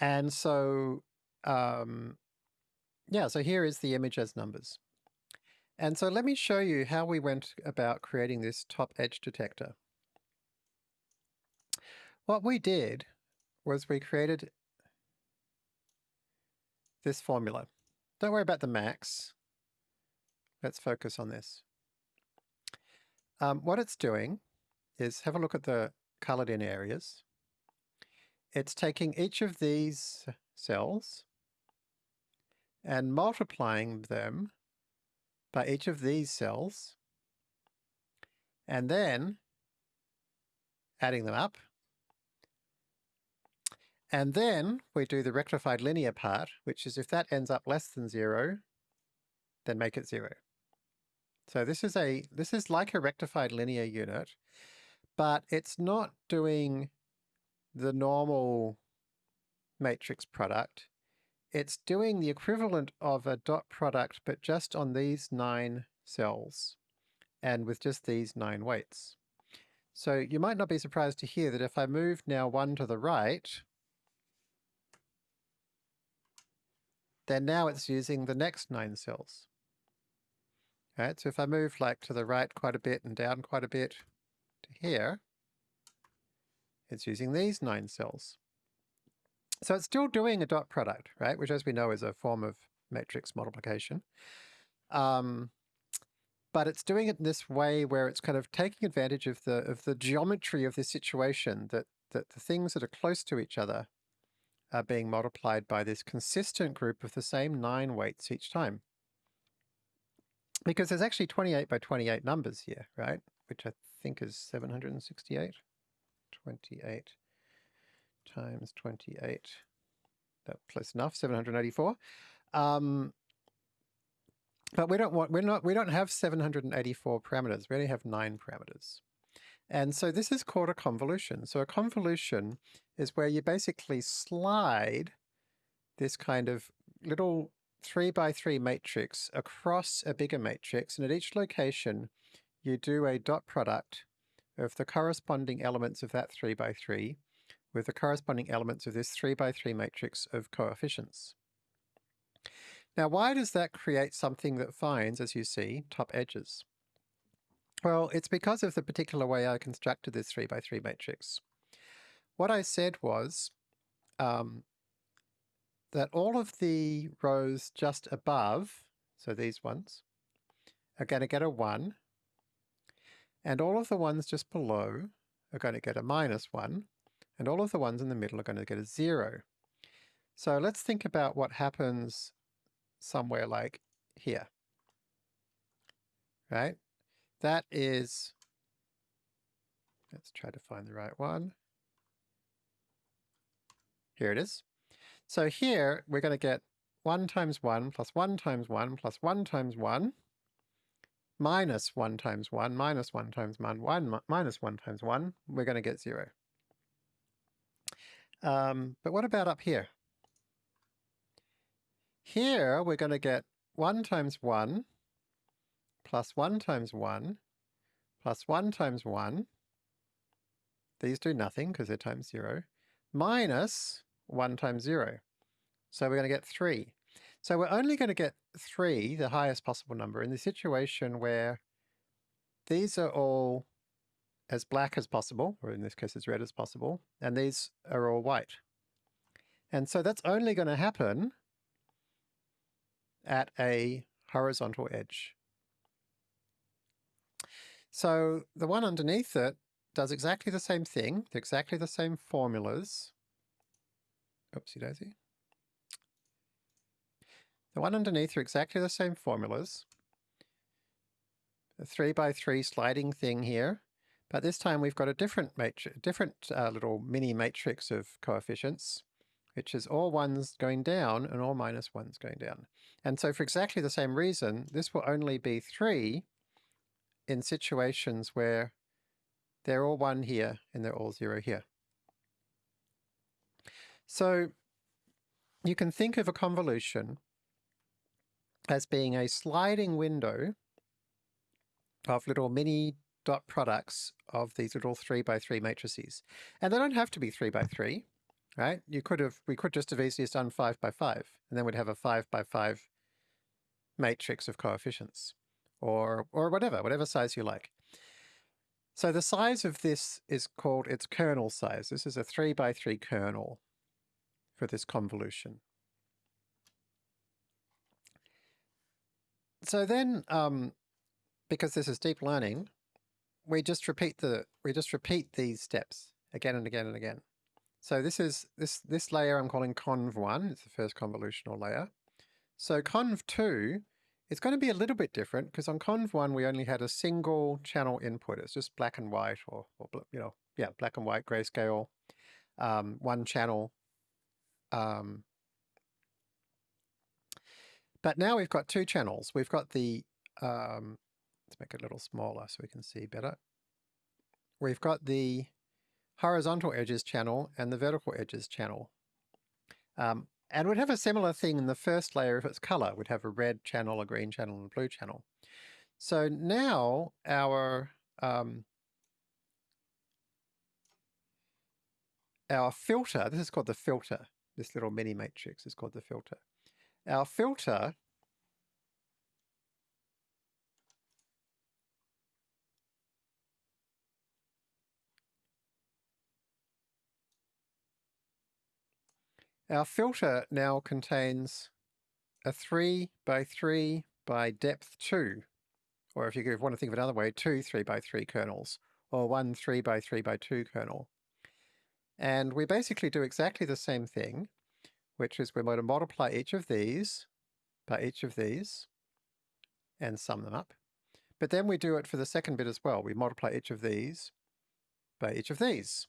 And so, yeah, so here is the image as numbers. And so let me show you how we went about creating this top edge detector. What we did was we created this formula. Don't worry about the max. Let's focus on this. Um, what it's doing is have a look at the colored in areas. It's taking each of these cells and multiplying them by each of these cells, and then adding them up. And then we do the rectified linear part, which is if that ends up less than zero, then make it zero. So this is a this is like a rectified linear unit, but it's not doing the normal matrix product. It's doing the equivalent of a dot product, but just on these nine cells and with just these nine weights. So you might not be surprised to hear that if I move now one to the right, then now it's using the next nine cells. Right, so if I move like to the right quite a bit and down quite a bit to here, it's using these nine cells. So it's still doing a dot product, right? Which as we know is a form of matrix multiplication. Um, but it's doing it in this way where it's kind of taking advantage of the of the geometry of the situation that that the things that are close to each other are being multiplied by this consistent group of the same nine weights each time. Because there's actually 28 by 28 numbers here, right? Which I think is 768. 28 times 28. That's close enough, 784. Um, but we don't want, we're not, we don't have 784 parameters. We only have nine parameters. And so this is called a convolution. So a convolution is where you basically slide this kind of little three by three matrix across a bigger matrix. And at each location, you do a dot product of the corresponding elements of that three by three with the corresponding elements of this three by three matrix of coefficients. Now, why does that create something that finds, as you see, top edges? Well, it's because of the particular way I constructed this 3 by 3 matrix. What I said was um, that all of the rows just above, so these ones, are going to get a 1, and all of the ones just below are going to get a minus 1, and all of the ones in the middle are going to get a 0. So let's think about what happens somewhere like here. Right? That is, let's try to find the right one. Here it is. So here we're going to get 1 times 1 plus 1 times 1 plus 1 times 1 minus 1 times 1 minus 1 times 1, 1 minus 1 times 1, we're going to get 0. Um, but what about up here? Here we're going to get 1 times 1 plus 1 times 1 plus 1 times 1. These do nothing because they're times 0. Minus 1 times 0. So we're going to get 3. So we're only going to get 3, the highest possible number, in the situation where these are all as black as possible, or in this case as red as possible, and these are all white. And so that's only going to happen at a horizontal edge. So the one underneath it does exactly the same thing, exactly the same formulas. Oopsie daisy. The one underneath are exactly the same formulas. A three by three sliding thing here, but this time we've got a different matrix, different uh, little mini matrix of coefficients which is all ones going down and all minus ones going down. And so for exactly the same reason, this will only be 3 in situations where they're all 1 here and they're all 0 here. So you can think of a convolution as being a sliding window of little mini dot products of these little 3 by 3 matrices. And they don't have to be 3 by 3 right? You could have, we could just have easily done five by five, and then we'd have a five by five matrix of coefficients, or, or whatever, whatever size you like. So the size of this is called its kernel size. This is a three by three kernel for this convolution. So then, um, because this is deep learning, we just repeat the we just repeat these steps again and again and again. So this is this this layer I'm calling conv1, it's the first convolutional layer. So conv2 it's going to be a little bit different because on conv1 we only had a single channel input. It's just black and white or, or you know, yeah, black and white grayscale, um, one channel. Um, but now we've got two channels. We've got the, um, make it a little smaller so we can see better. We've got the horizontal edges channel and the vertical edges channel. Um, and we'd have a similar thing in the first layer if it's color. We'd have a red channel, a green channel, and a blue channel. So now our um, our filter, this is called the filter, this little mini matrix is called the filter. Our filter Our filter now contains a 3 by 3 by depth 2, or if you want to think of it another way, two 3 by 3 kernels, or one 3 by 3 by 2 kernel. And we basically do exactly the same thing, which is we're going to multiply each of these by each of these and sum them up. But then we do it for the second bit as well. We multiply each of these by each of these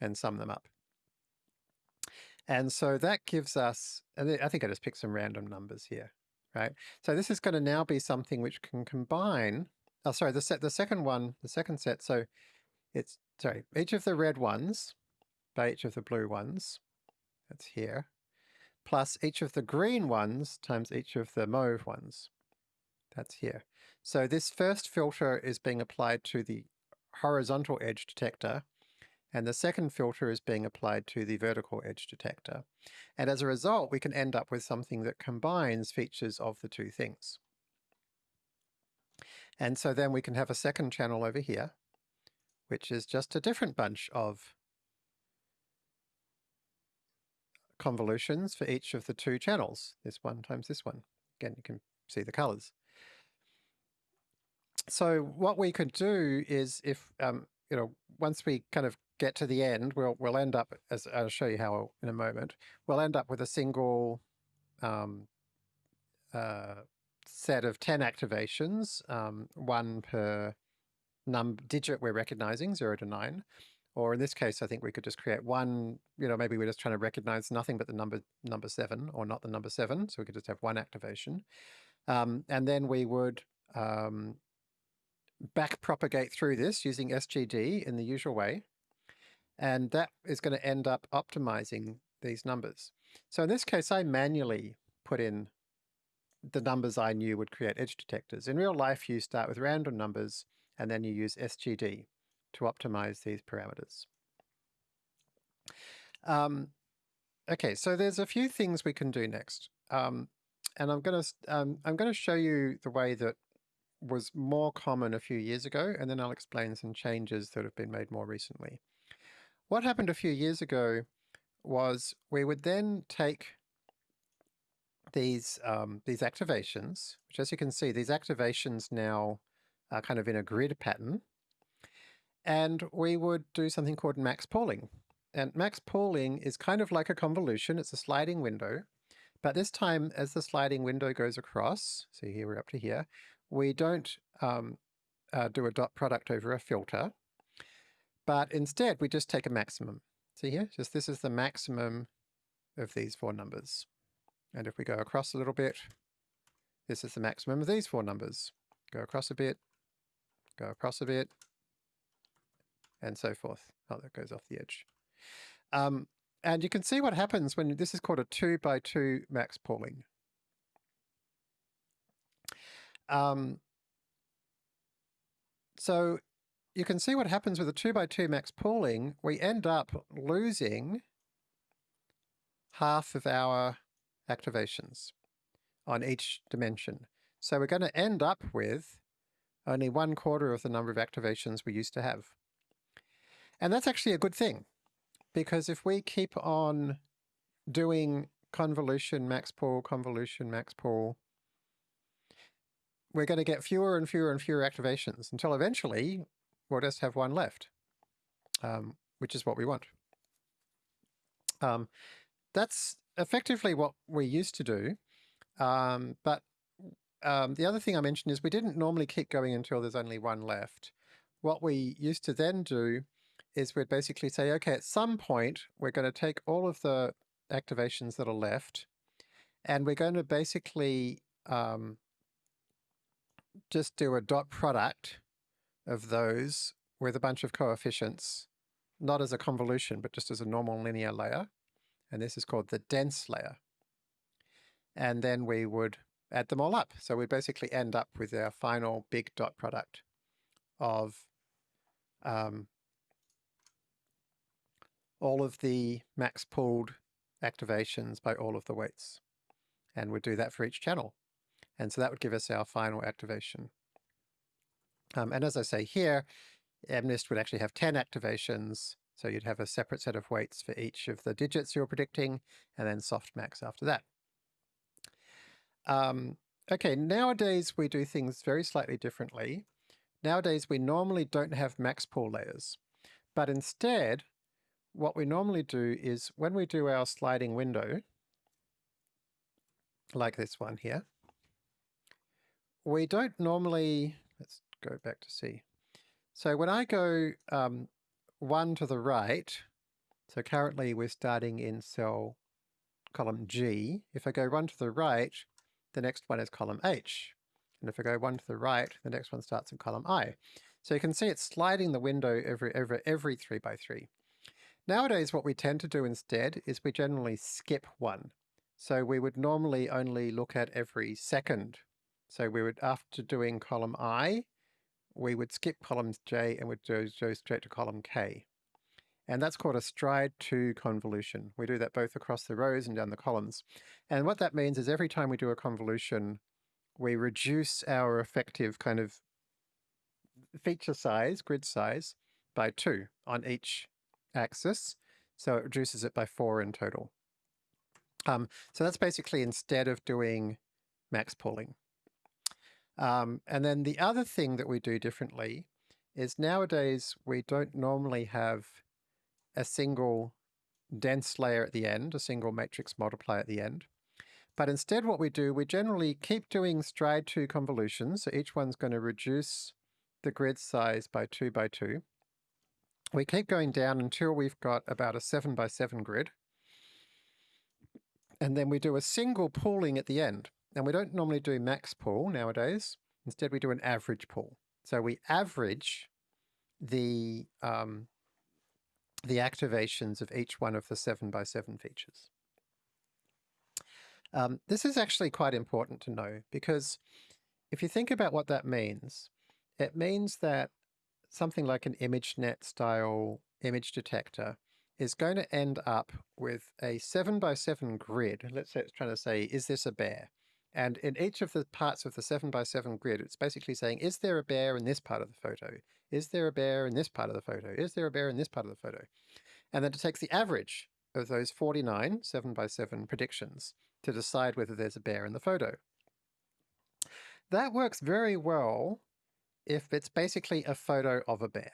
and sum them up. And so that gives us, and I think I just picked some random numbers here, right? So this is going to now be something which can combine, oh, sorry, the set, the second one, the second set. So it's, sorry, each of the red ones by each of the blue ones, that's here, plus each of the green ones times each of the mauve ones, that's here. So this first filter is being applied to the horizontal edge detector, and the second filter is being applied to the vertical edge detector. And as a result, we can end up with something that combines features of the two things. And so then we can have a second channel over here, which is just a different bunch of convolutions for each of the two channels, this one times this one. Again, you can see the colors. So what we could do is if, um, you know, once we kind of get to the end, we'll we'll end up as I'll show you how in a moment. We'll end up with a single um, uh, set of ten activations, um, one per num digit we're recognizing, zero to nine. Or in this case, I think we could just create one, you know, maybe we're just trying to recognize nothing but the number number seven or not the number seven. So we could just have one activation. Um, and then we would um, back propagate through this using SGD in the usual way. And that is going to end up optimizing these numbers. So in this case, I manually put in the numbers I knew would create edge detectors. In real life, you start with random numbers and then you use SGD to optimize these parameters. Um, okay, so there's a few things we can do next. Um, and I'm going to um, I'm going to show you the way that was more common a few years ago, and then I'll explain some changes that have been made more recently. What happened a few years ago was we would then take these um, these activations, which as you can see, these activations now are kind of in a grid pattern, and we would do something called max pooling. And max pooling is kind of like a convolution, it's a sliding window, but this time as the sliding window goes across, so here we're up to here, we don't um, uh, do a dot product over a filter, but instead, we just take a maximum. See here? Just this is the maximum of these four numbers. And if we go across a little bit, this is the maximum of these four numbers. Go across a bit, go across a bit, and so forth. Oh, that goes off the edge. Um, and you can see what happens when this is called a two by two max pooling. Um, so you can see what happens with a 2 by 2 max pooling. We end up losing half of our activations on each dimension. So we're going to end up with only one quarter of the number of activations we used to have. And that's actually a good thing, because if we keep on doing convolution max pool, convolution max pool, we're going to get fewer and fewer and fewer activations until eventually we'll just have one left, um, which is what we want. Um, that's effectively what we used to do, um, but um, the other thing I mentioned is we didn't normally keep going until there's only one left. What we used to then do is we'd basically say, okay, at some point, we're going to take all of the activations that are left, and we're going to basically um, just do a dot product of those with a bunch of coefficients, not as a convolution, but just as a normal linear layer. And this is called the dense layer. And then we would add them all up. So we basically end up with our final big dot product of um, all of the max pooled activations by all of the weights. And we'd do that for each channel. And so that would give us our final activation. Um, and as I say here, MNIST would actually have 10 activations. So you'd have a separate set of weights for each of the digits you're predicting, and then softmax after that. Um, okay, nowadays we do things very slightly differently. Nowadays we normally don't have max pool layers, but instead what we normally do is when we do our sliding window, like this one here, we don't normally, go back to C. So when I go um, one to the right, so currently we're starting in cell column G. If I go one to the right, the next one is column H. And if I go one to the right, the next one starts in column I. So you can see it's sliding the window every, every, every three by three. Nowadays, what we tend to do instead is we generally skip one. So we would normally only look at every second. So we would, after doing column I, we would skip columns J and would go, go straight to column K. And that's called a stride 2 convolution. We do that both across the rows and down the columns. And what that means is every time we do a convolution, we reduce our effective kind of feature size, grid size, by two on each axis. So it reduces it by four in total. Um, so that's basically instead of doing max pooling. Um, and then the other thing that we do differently is nowadays we don't normally have a single dense layer at the end, a single matrix multiplier at the end. But instead what we do, we generally keep doing stride 2 convolutions. So each one's going to reduce the grid size by 2 by 2. We keep going down until we've got about a 7 by 7 grid. And then we do a single pooling at the end. And we don't normally do max pool nowadays. Instead, we do an average pool. So we average the, um, the activations of each one of the 7 by 7 features. Um, this is actually quite important to know because if you think about what that means, it means that something like an ImageNet style image detector is going to end up with a 7 by 7 grid. Let's say it's trying to say, is this a bear? And in each of the parts of the 7 by 7 grid, it's basically saying, is there a bear in this part of the photo? Is there a bear in this part of the photo? Is there a bear in this part of the photo? And then it takes the average of those 49 7 by 7 predictions to decide whether there's a bear in the photo. That works very well if it's basically a photo of a bear,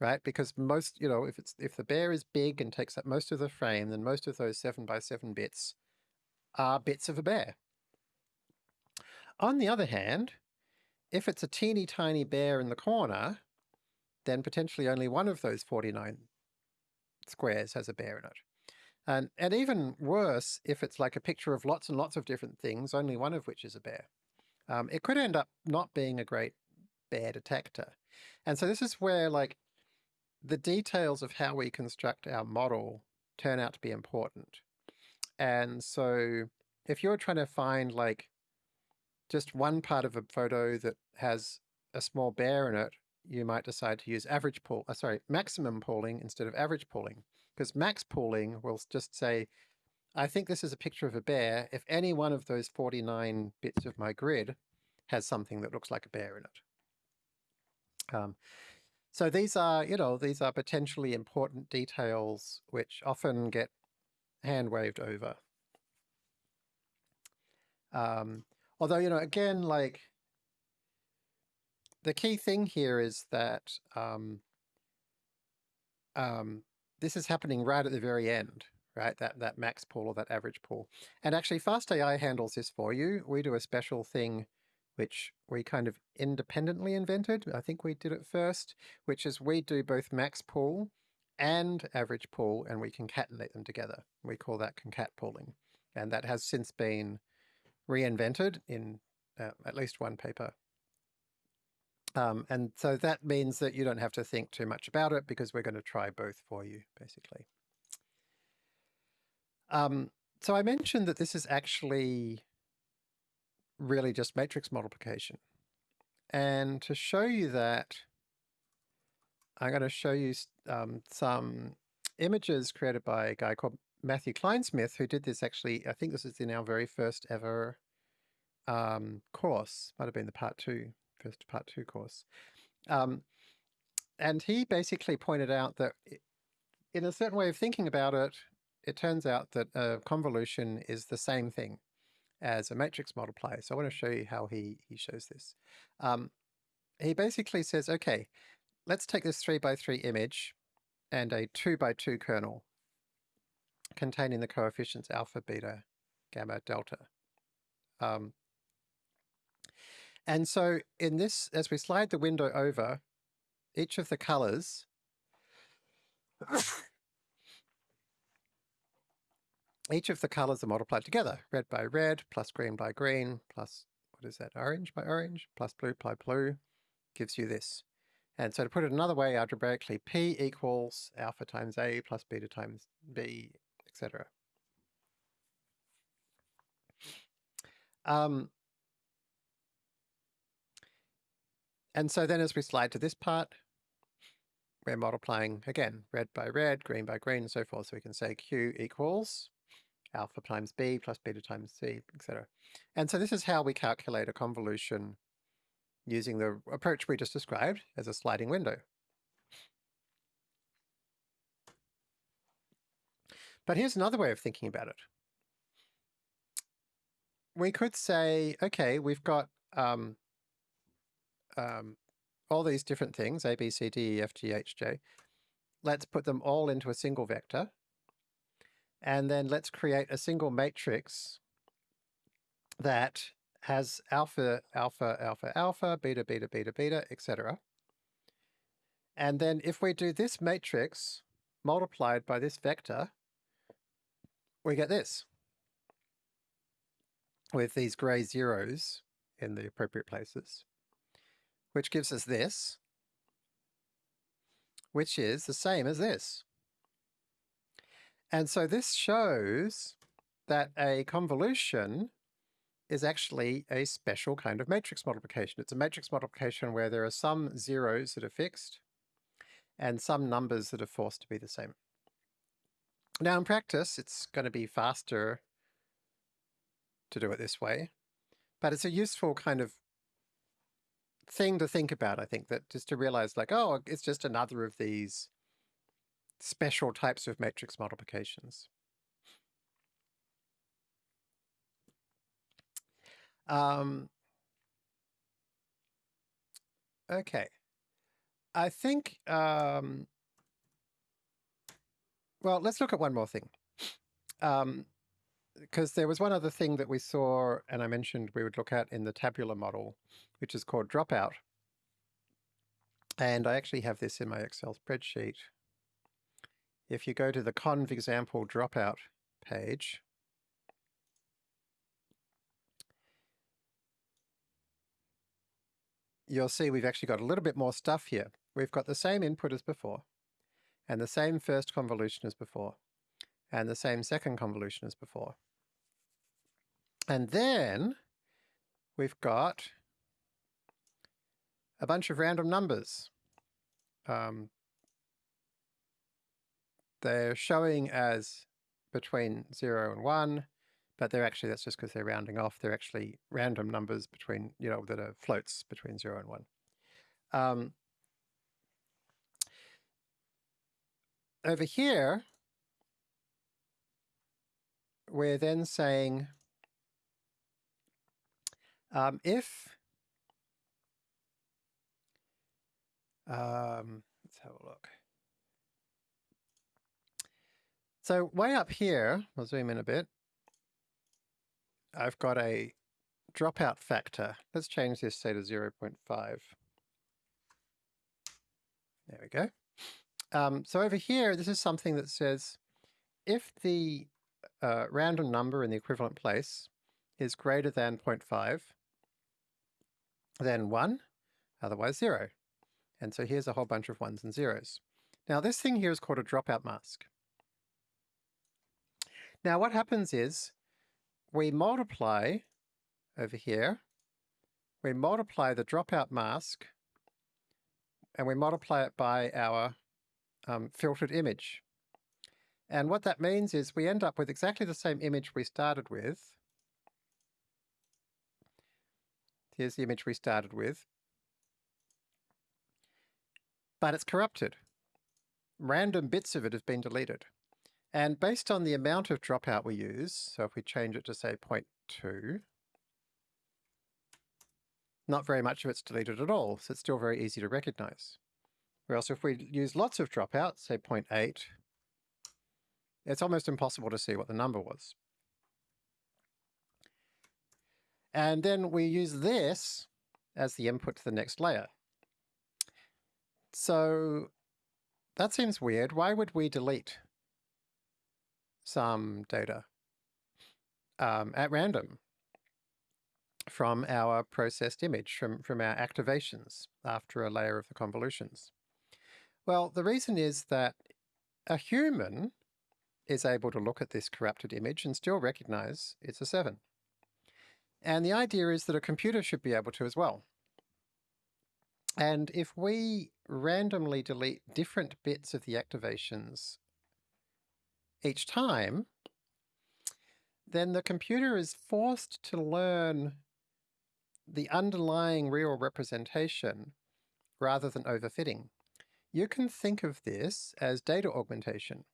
right? Because most, you know, if it's if the bear is big and takes up most of the frame, then most of those seven by seven bits are bits of a bear. On the other hand, if it's a teeny tiny bear in the corner, then potentially only one of those 49 squares has a bear in it. And, and even worse, if it's like a picture of lots and lots of different things, only one of which is a bear. Um, it could end up not being a great bear detector. And so this is where like the details of how we construct our model turn out to be important. And so if you're trying to find like just one part of a photo that has a small bear in it, you might decide to use average pool, uh, sorry, maximum pooling instead of average pooling. Because max pooling will just say, I think this is a picture of a bear if any one of those 49 bits of my grid has something that looks like a bear in it. Um, so these are, you know, these are potentially important details which often get hand waved over. Um, although, you know, again, like the key thing here is that um, um, this is happening right at the very end, right? That, that max pool or that average pool. And actually FastAI handles this for you. We do a special thing which we kind of independently invented. I think we did it first, which is we do both max pool and average pool, and we concatenate them together. We call that concat pooling. And that has since been reinvented in uh, at least one paper. Um, and so that means that you don't have to think too much about it because we're going to try both for you, basically. Um, so I mentioned that this is actually really just matrix multiplication. And to show you that, I'm going to show you um, some images created by a guy called Matthew Kleinsmith, who did this actually, I think this is in our very first ever um, course, might have been the part two, first part two course. Um, and he basically pointed out that in a certain way of thinking about it, it turns out that a convolution is the same thing as a matrix multiplier. So I want to show you how he, he shows this. Um, he basically says, okay, let's take this 3 by 3 image and a 2 by 2 kernel containing the coefficients alpha, beta, gamma, delta. Um, and so in this, as we slide the window over, each of the colors each of the colors are multiplied together. Red by red, plus green by green, plus, what is that, orange by orange, plus blue by blue, gives you this. And so to put it another way, algebraically, P equals alpha times A plus beta times B, etc. Um, and so then as we slide to this part, we're multiplying, again, red by red, green by green, and so forth. So we can say Q equals alpha times b plus beta times c, etc. And so this is how we calculate a convolution using the approach we just described as a sliding window. But here's another way of thinking about it. We could say, okay, we've got um, um, all these different things, A, B, C, D, E, F, G, H, J. Let's put them all into a single vector and then let's create a single matrix that has alpha, alpha, alpha, alpha, beta, beta, beta, beta, etc. And then if we do this matrix multiplied by this vector, we get this with these gray zeros in the appropriate places, which gives us this, which is the same as this. And so this shows that a convolution is actually a special kind of matrix multiplication. It's a matrix multiplication where there are some zeros that are fixed and some numbers that are forced to be the same. Now in practice, it's going to be faster to do it this way, but it's a useful kind of thing to think about, I think, that just to realize like, oh, it's just another of these special types of matrix multiplications. Um, okay. I think, um, well, let's look at one more thing. Um, because there was one other thing that we saw, and I mentioned we would look at in the tabular model, which is called dropout. And I actually have this in my Excel spreadsheet if you go to the conv example dropout page, you'll see we've actually got a little bit more stuff here. We've got the same input as before, and the same first convolution as before, and the same second convolution as before. And then we've got a bunch of random numbers. Um, they're showing as between 0 and 1, but they're actually, that's just because they're rounding off. They're actually random numbers between, you know, that are floats between 0 and 1. Um, over here, we're then saying um, if um, let's have a look. So way up here, I'll zoom in a bit, I've got a dropout factor. Let's change this, say, to 0 0.5. There we go. Um, so over here, this is something that says if the uh, random number in the equivalent place is greater than 0.5, then 1, otherwise 0. And so here's a whole bunch of ones and zeros. Now this thing here is called a dropout mask. Now what happens is we multiply over here, we multiply the dropout mask and we multiply it by our um, filtered image. And what that means is we end up with exactly the same image we started with. Here's the image we started with. But it's corrupted. Random bits of it have been deleted. And based on the amount of dropout we use, so if we change it to say 0.2, not very much of it's deleted at all, so it's still very easy to recognize. Whereas if we use lots of dropouts, say 0.8, it's almost impossible to see what the number was. And then we use this as the input to the next layer. So that seems weird. Why would we delete some data um, at random from our processed image, from, from our activations after a layer of the convolutions? Well, the reason is that a human is able to look at this corrupted image and still recognize it's a 7. And the idea is that a computer should be able to as well. And if we randomly delete different bits of the activations each time, then the computer is forced to learn the underlying real representation rather than overfitting. You can think of this as data augmentation,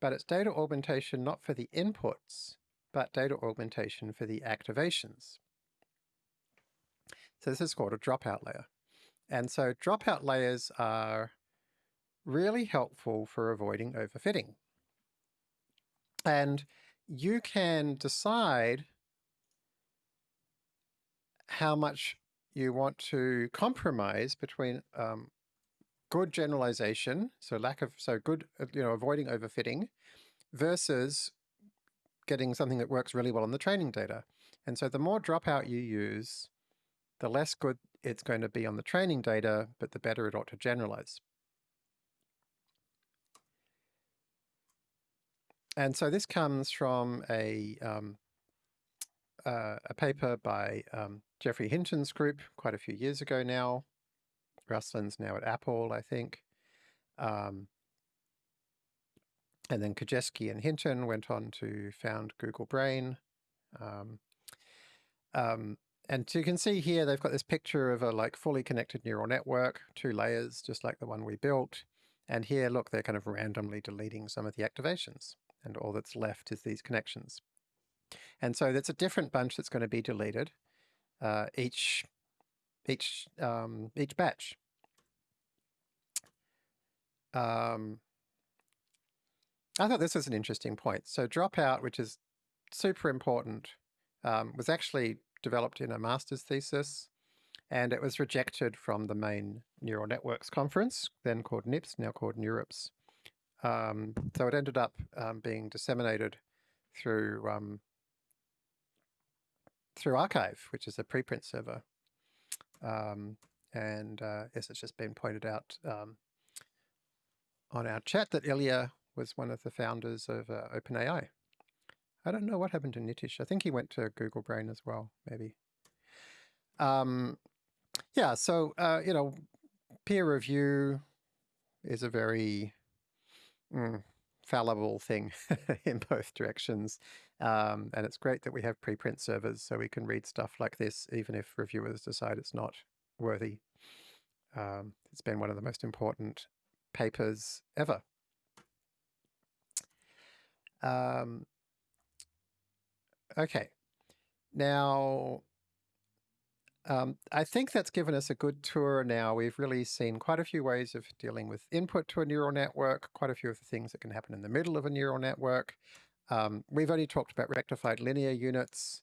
but it's data augmentation not for the inputs, but data augmentation for the activations. So this is called a dropout layer. And so dropout layers are really helpful for avoiding overfitting. And you can decide how much you want to compromise between um, good generalization, so lack of, so good, uh, you know, avoiding overfitting versus getting something that works really well on the training data. And so the more dropout you use, the less good it's going to be on the training data, but the better it ought to generalize. And so this comes from a, um, uh, a paper by um, Geoffrey Hinton's group quite a few years ago now, Ruslan's now at Apple, I think. Um, and then Krizhevsky and Hinton went on to found Google Brain. Um, um, and you can see here, they've got this picture of a like fully connected neural network, two layers, just like the one we built. And here, look, they're kind of randomly deleting some of the activations. And all that's left is these connections. And so that's a different bunch that's going to be deleted. Uh, each each um, each batch. Um, I thought this was an interesting point. So dropout, which is super important, um, was actually developed in a master's thesis, and it was rejected from the main neural networks conference, then called NIPS, now called NeurIPS. Um, so it ended up um, being disseminated through um, through arXiv, which is a preprint server. Um, and uh, yes, it's just been pointed out um, on our chat that Ilya was one of the founders of uh, OpenAI. I don't know what happened to Nitish. I think he went to Google Brain as well, maybe. Um, yeah, so, uh, you know, peer review is a very mm, fallible thing in both directions. Um, and it's great that we have preprint servers so we can read stuff like this, even if reviewers decide it's not worthy. Um, it's been one of the most important papers ever. Um, okay, now um, I think that's given us a good tour now. We've really seen quite a few ways of dealing with input to a neural network, quite a few of the things that can happen in the middle of a neural network. Um, we've only talked about rectified linear units,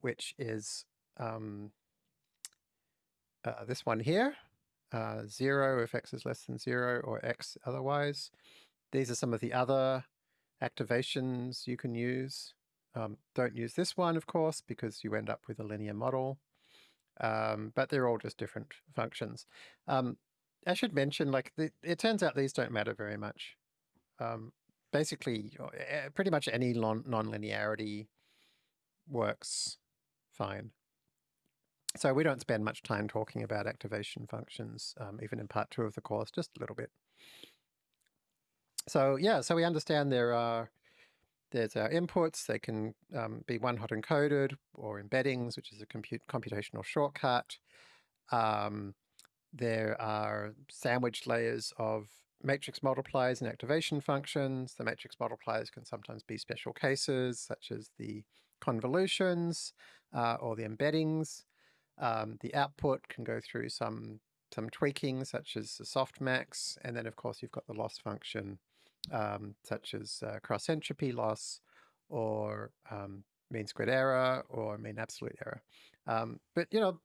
which is um, uh, this one here, uh, 0 if x is less than 0 or x otherwise. These are some of the other activations you can use. Um, don't use this one, of course, because you end up with a linear model. Um, but they're all just different functions. Um, I should mention, like, the, it turns out these don't matter very much. Um, basically, pretty much any non-linearity works fine. So we don't spend much time talking about activation functions, um, even in part two of the course, just a little bit. So yeah, so we understand there are there's our inputs. They can um, be one-hot encoded or embeddings, which is a compute computational shortcut. Um, there are sandwich layers of matrix multipliers and activation functions. The matrix multipliers can sometimes be special cases, such as the convolutions uh, or the embeddings. Um, the output can go through some some tweaking, such as the softmax, and then of course you've got the loss function, um, such as uh, cross entropy loss, or um, mean squared error, or mean absolute error. Um, but you know,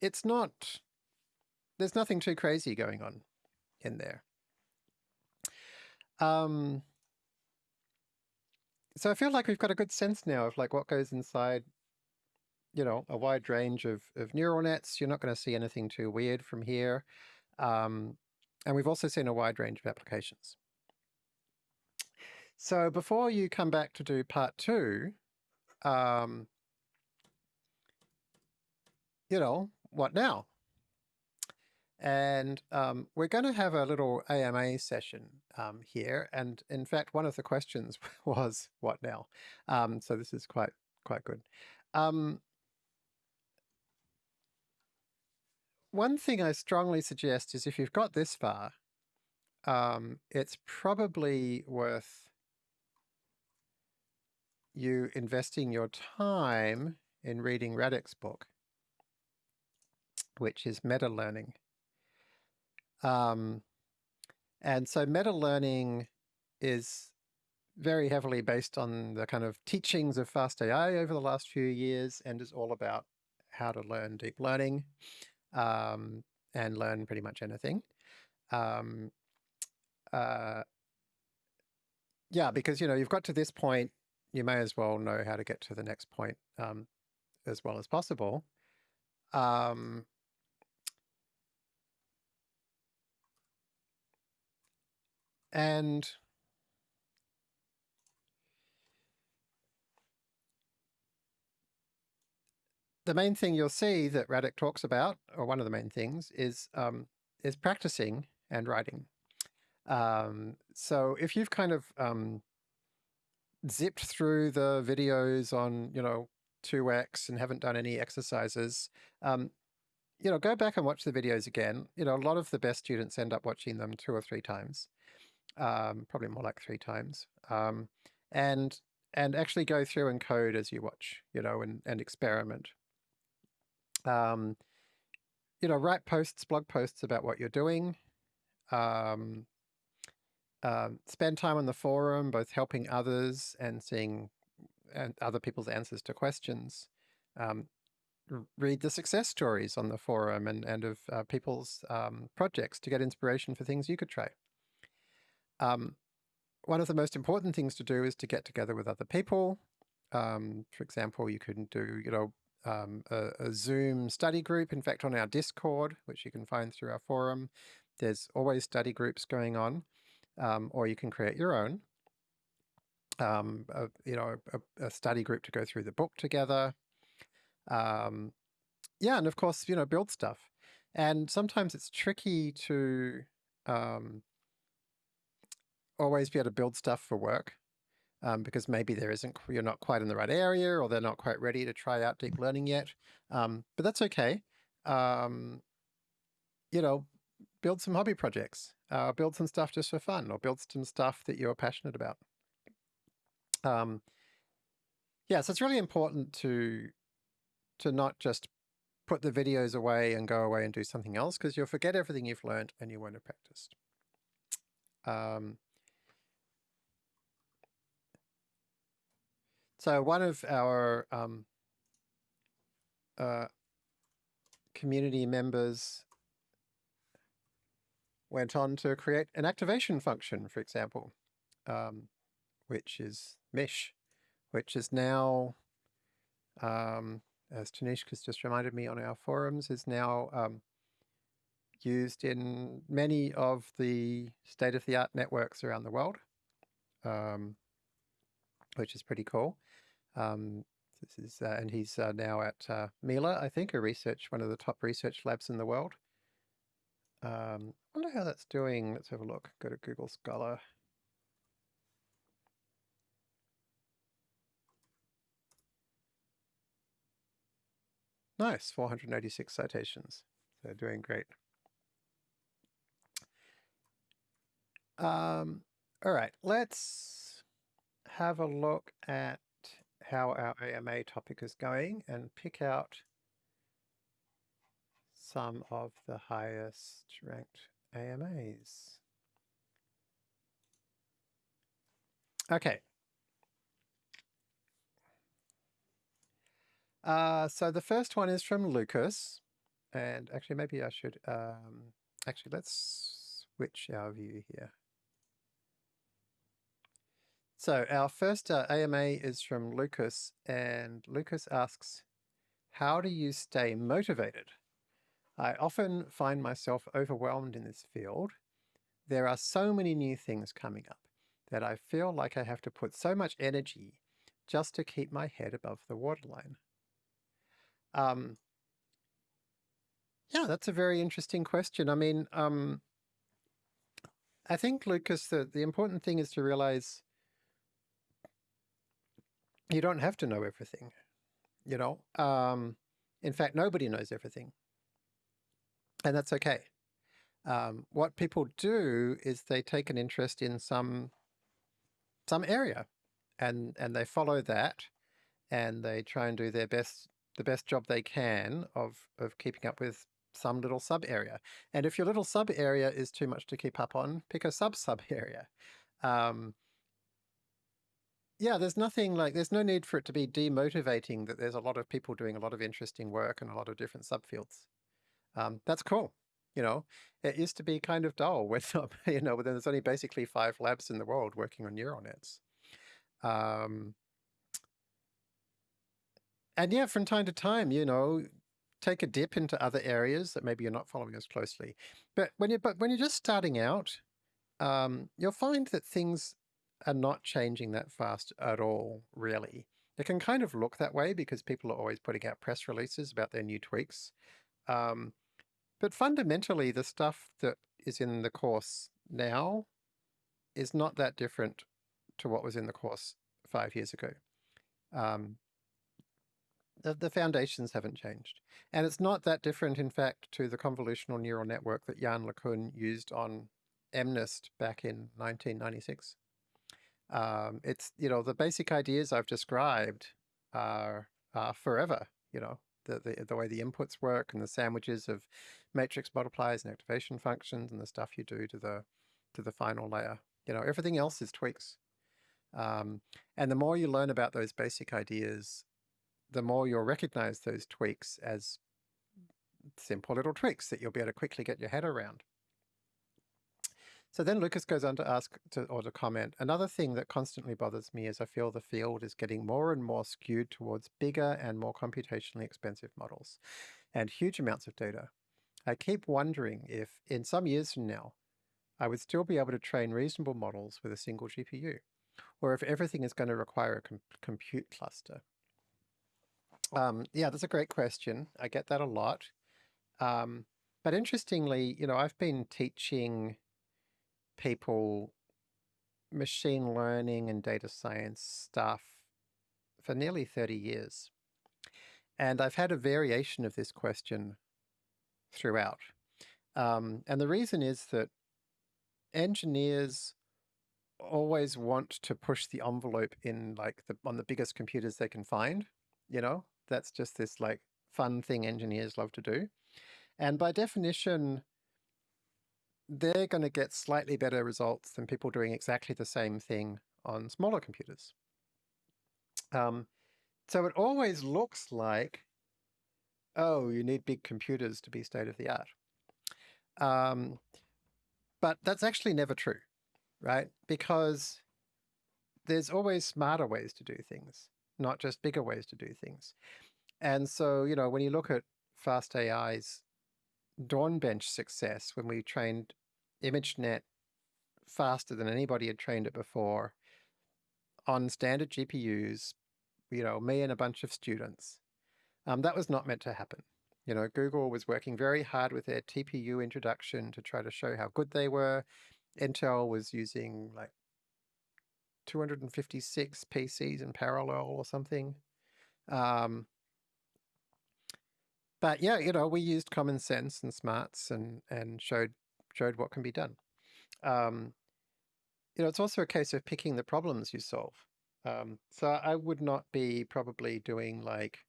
it's not. There's nothing too crazy going on in there. Um, so I feel like we've got a good sense now of like what goes inside, you know, a wide range of, of neural nets. You're not going to see anything too weird from here. Um, and we've also seen a wide range of applications. So before you come back to do part two, um, you know, what now? And um, we're going to have a little AMA session um, here. And in fact, one of the questions was, what now? Um, so this is quite, quite good. Um, one thing I strongly suggest is if you've got this far, um, it's probably worth you investing your time in reading Radek's book, which is meta learning. Um, and so meta learning is very heavily based on the kind of teachings of FastAI over the last few years and is all about how to learn deep learning um, and learn pretty much anything. Um, uh, yeah, because, you know, you've got to this point, you may as well know how to get to the next point um, as well as possible. Um, And the main thing you'll see that Radek talks about, or one of the main things, is um, is practicing and writing. Um, so if you've kind of um, zipped through the videos on, you know, 2x and haven't done any exercises, um, you know, go back and watch the videos again. You know, a lot of the best students end up watching them two or three times um, probably more like three times, um, and and actually go through and code as you watch, you know, and and experiment. Um, you know, write posts, blog posts about what you're doing. Um, uh, spend time on the forum, both helping others and seeing and other people's answers to questions. Um, read the success stories on the forum and, and of uh, people's um, projects to get inspiration for things you could try. Um, one of the most important things to do is to get together with other people. Um, for example, you can do, you know, um, a, a, Zoom study group. In fact, on our Discord, which you can find through our forum, there's always study groups going on, um, or you can create your own. Um, a, you know, a, a, study group to go through the book together. Um, yeah, and of course, you know, build stuff. And sometimes it's tricky to um, always be able to build stuff for work um, because maybe there isn't, you're not quite in the right area or they're not quite ready to try out deep learning yet. Um, but that's okay. Um, you know, build some hobby projects, uh, build some stuff just for fun or build some stuff that you're passionate about. Um, yeah, so it's really important to to not just put the videos away and go away and do something else because you'll forget everything you've learned and you won't have practiced. Um, So one of our um, uh, community members went on to create an activation function, for example, um, which is Mish, which is now, um, as Tanishq's just reminded me on our forums, is now um, used in many of the state-of-the-art networks around the world, um, which is pretty cool. Um, this is, uh, and he's uh, now at uh, Mila, I think, a research, one of the top research labs in the world. Um, I wonder how that's doing. Let's have a look. Go to Google Scholar. Nice, 486 citations. They're doing great. Um, all right, let's have a look at how our AMA topic is going and pick out some of the highest ranked AMAs. Okay. Uh, so the first one is from Lucas. And actually, maybe I should, um, actually, let's switch our view here. So our first uh, AMA is from Lucas, and Lucas asks, how do you stay motivated? I often find myself overwhelmed in this field. There are so many new things coming up that I feel like I have to put so much energy just to keep my head above the waterline. Um, yeah, that's a very interesting question. I mean, um, I think, Lucas, the, the important thing is to realize you don't have to know everything, you know? Um, in fact, nobody knows everything. And that's okay. Um, what people do is they take an interest in some some area and and they follow that and they try and do their best the best job they can of of keeping up with some little sub area. And if your little sub area is too much to keep up on, pick a sub sub area. Um, yeah, there's nothing like, there's no need for it to be demotivating that there's a lot of people doing a lot of interesting work and a lot of different subfields. Um, that's cool. You know, it used to be kind of dull when, you know, when there's only basically five labs in the world working on neural nets. Um, and yeah, from time to time, you know, take a dip into other areas that maybe you're not following as closely. But when you're, but when you're just starting out, um, you'll find that things are not changing that fast at all, really. It can kind of look that way because people are always putting out press releases about their new tweaks. Um, but fundamentally, the stuff that is in the course now is not that different to what was in the course five years ago. Um, the, the foundations haven't changed. And it's not that different, in fact, to the convolutional neural network that Yann LeCun used on MNIST back in 1996. Um, it's, you know, the basic ideas I've described are, are forever, you know, the, the, the way the inputs work and the sandwiches of matrix multipliers and activation functions and the stuff you do to the, to the final layer. You know, everything else is tweaks. Um, and the more you learn about those basic ideas, the more you'll recognize those tweaks as simple little tricks that you'll be able to quickly get your head around. So then Lucas goes on to ask to, or to comment, another thing that constantly bothers me is I feel the field is getting more and more skewed towards bigger and more computationally expensive models and huge amounts of data. I keep wondering if in some years from now, I would still be able to train reasonable models with a single GPU, or if everything is going to require a com compute cluster. Um, yeah, that's a great question. I get that a lot. Um, but interestingly, you know, I've been teaching people machine learning and data science stuff for nearly 30 years. And I've had a variation of this question throughout. Um, and the reason is that engineers always want to push the envelope in like the on the biggest computers they can find, you know? That's just this like fun thing engineers love to do. And by definition, they're going to get slightly better results than people doing exactly the same thing on smaller computers. Um, so it always looks like oh, you need big computers to be state of the art. Um, but that's actually never true, right? Because there's always smarter ways to do things, not just bigger ways to do things. And so, you know, when you look at Fast AI's Dawnbench success, when we trained ImageNet faster than anybody had trained it before on standard GPUs, you know, me and a bunch of students, um, that was not meant to happen. You know, Google was working very hard with their TPU introduction to try to show how good they were. Intel was using like 256 PCs in parallel or something. Um, but yeah, you know, we used common sense and smarts and and showed showed what can be done. Um, you know, it's also a case of picking the problems you solve. Um, so I would not be probably doing like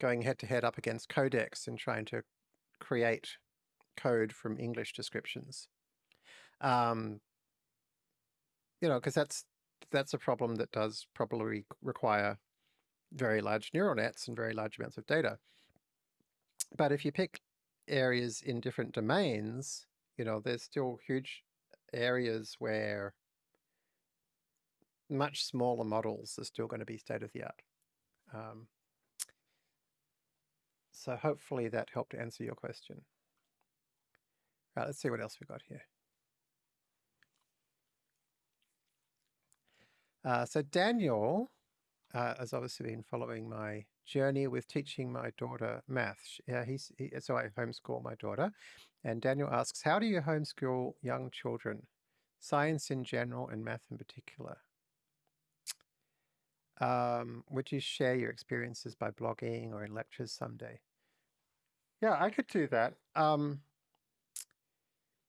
going head to head up against Codex and trying to create code from English descriptions. Um, you know, because that's that's a problem that does probably require very large neural nets and very large amounts of data. But if you pick areas in different domains, you know, there's still huge areas where much smaller models are still going to be state of the art. Um, so hopefully that helped answer your question. Right, let's see what else we've got here. Uh, so Daniel uh, has obviously been following my journey with teaching my daughter math. Yeah, he's he, so I homeschool my daughter, and Daniel asks, "How do you homeschool young children, science in general and math in particular?" Um, would you share your experiences by blogging or in lectures someday? Yeah, I could do that. Um,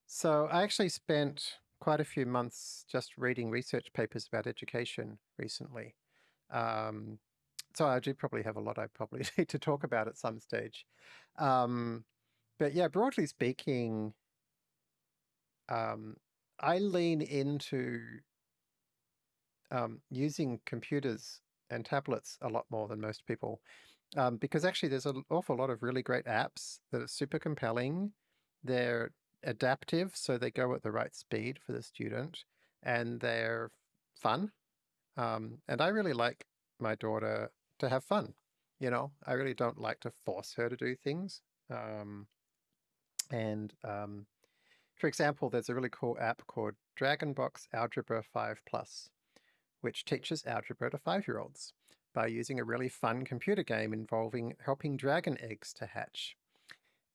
so I actually spent quite a few months just reading research papers about education recently. Um, so I do probably have a lot I probably need to talk about at some stage. Um, but yeah, broadly speaking, um, I lean into um, using computers and tablets a lot more than most people um, because actually there's an awful lot of really great apps that are super compelling. They're adaptive, so they go at the right speed for the student, and they're fun. Um, and I really like my daughter to have fun. You know, I really don't like to force her to do things. Um, and um, for example, there's a really cool app called Dragonbox Algebra 5 Plus, which teaches algebra to five-year-olds by using a really fun computer game involving helping dragon eggs to hatch.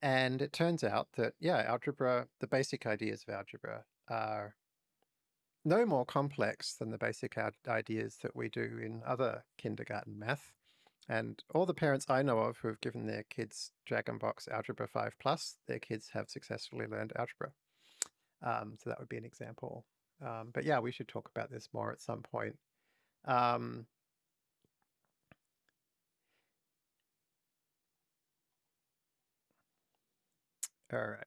And it turns out that, yeah, algebra, the basic ideas of algebra are no more complex than the basic ideas that we do in other kindergarten math. And all the parents I know of who have given their kids Dragonbox Algebra 5 Plus, their kids have successfully learned algebra. Um, so that would be an example. Um, but yeah, we should talk about this more at some point. Um, all right.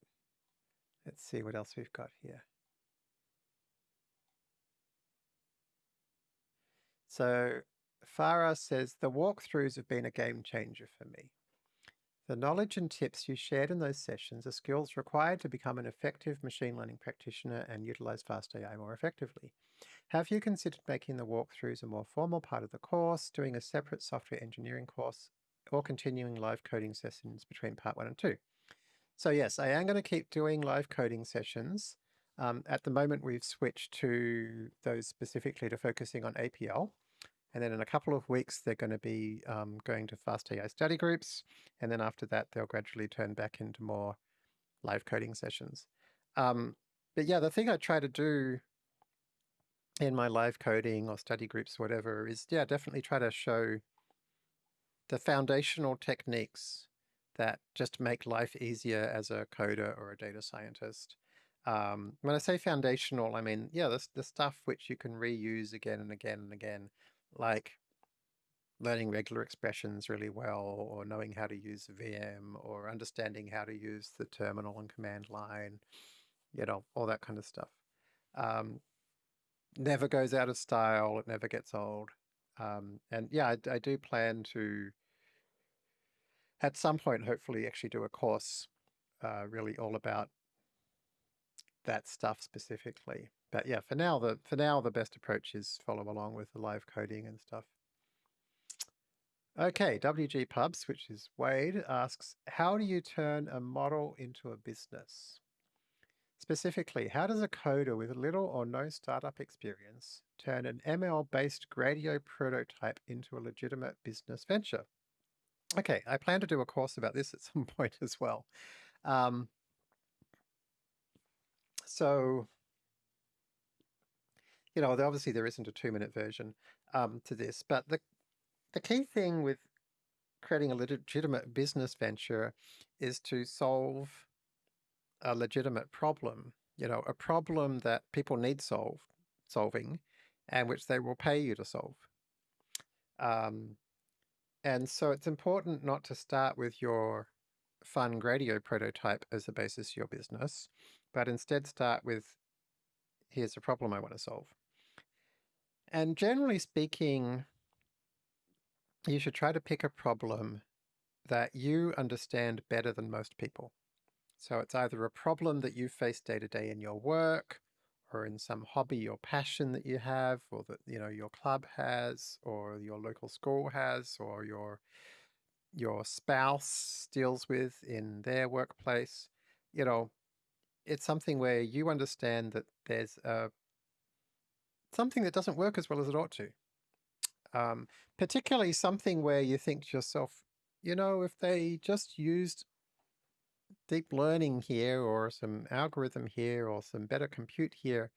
Let's see what else we've got here. So Farah says, the walkthroughs have been a game changer for me. The knowledge and tips you shared in those sessions are skills required to become an effective machine learning practitioner and utilize fast AI more effectively. Have you considered making the walkthroughs a more formal part of the course, doing a separate software engineering course, or continuing live coding sessions between part one and two? So yes, I am going to keep doing live coding sessions. Um, at the moment, we've switched to those specifically to focusing on APL. And then in a couple of weeks, they're going to be um, going to fast AI study groups. And then after that, they'll gradually turn back into more live coding sessions. Um, but yeah, the thing I try to do in my live coding or study groups, whatever, is yeah, definitely try to show the foundational techniques that just make life easier as a coder or a data scientist. Um, when I say foundational, I mean, yeah, the, the stuff which you can reuse again and again and again like learning regular expressions really well or knowing how to use Vim or understanding how to use the terminal and command line, you know, all that kind of stuff. Um, never goes out of style. It never gets old. Um, and yeah, I, I, do plan to at some point, hopefully, actually do a course uh, really all about that stuff specifically. Yeah, for now, the for now the best approach is follow along with the live coding and stuff. Okay, WG Pubs, which is Wade, asks, how do you turn a model into a business? Specifically, how does a coder with little or no startup experience turn an ML-based Gradio prototype into a legitimate business venture? Okay, I plan to do a course about this at some point as well. Um, so, you know, obviously there isn't a two-minute version um, to this, but the the key thing with creating a legitimate business venture is to solve a legitimate problem, you know, a problem that people need solved, solving and which they will pay you to solve. Um, and so it's important not to start with your fun Gradio prototype as the basis of your business, but instead start with, here's a problem I want to solve. And generally speaking, you should try to pick a problem that you understand better than most people. So it's either a problem that you face day to day in your work, or in some hobby or passion that you have, or that you know your club has, or your local school has, or your your spouse deals with in their workplace. You know, it's something where you understand that there's a something that doesn't work as well as it ought to. Um, particularly something where you think to yourself, you know, if they just used deep learning here or some algorithm here or some better compute here,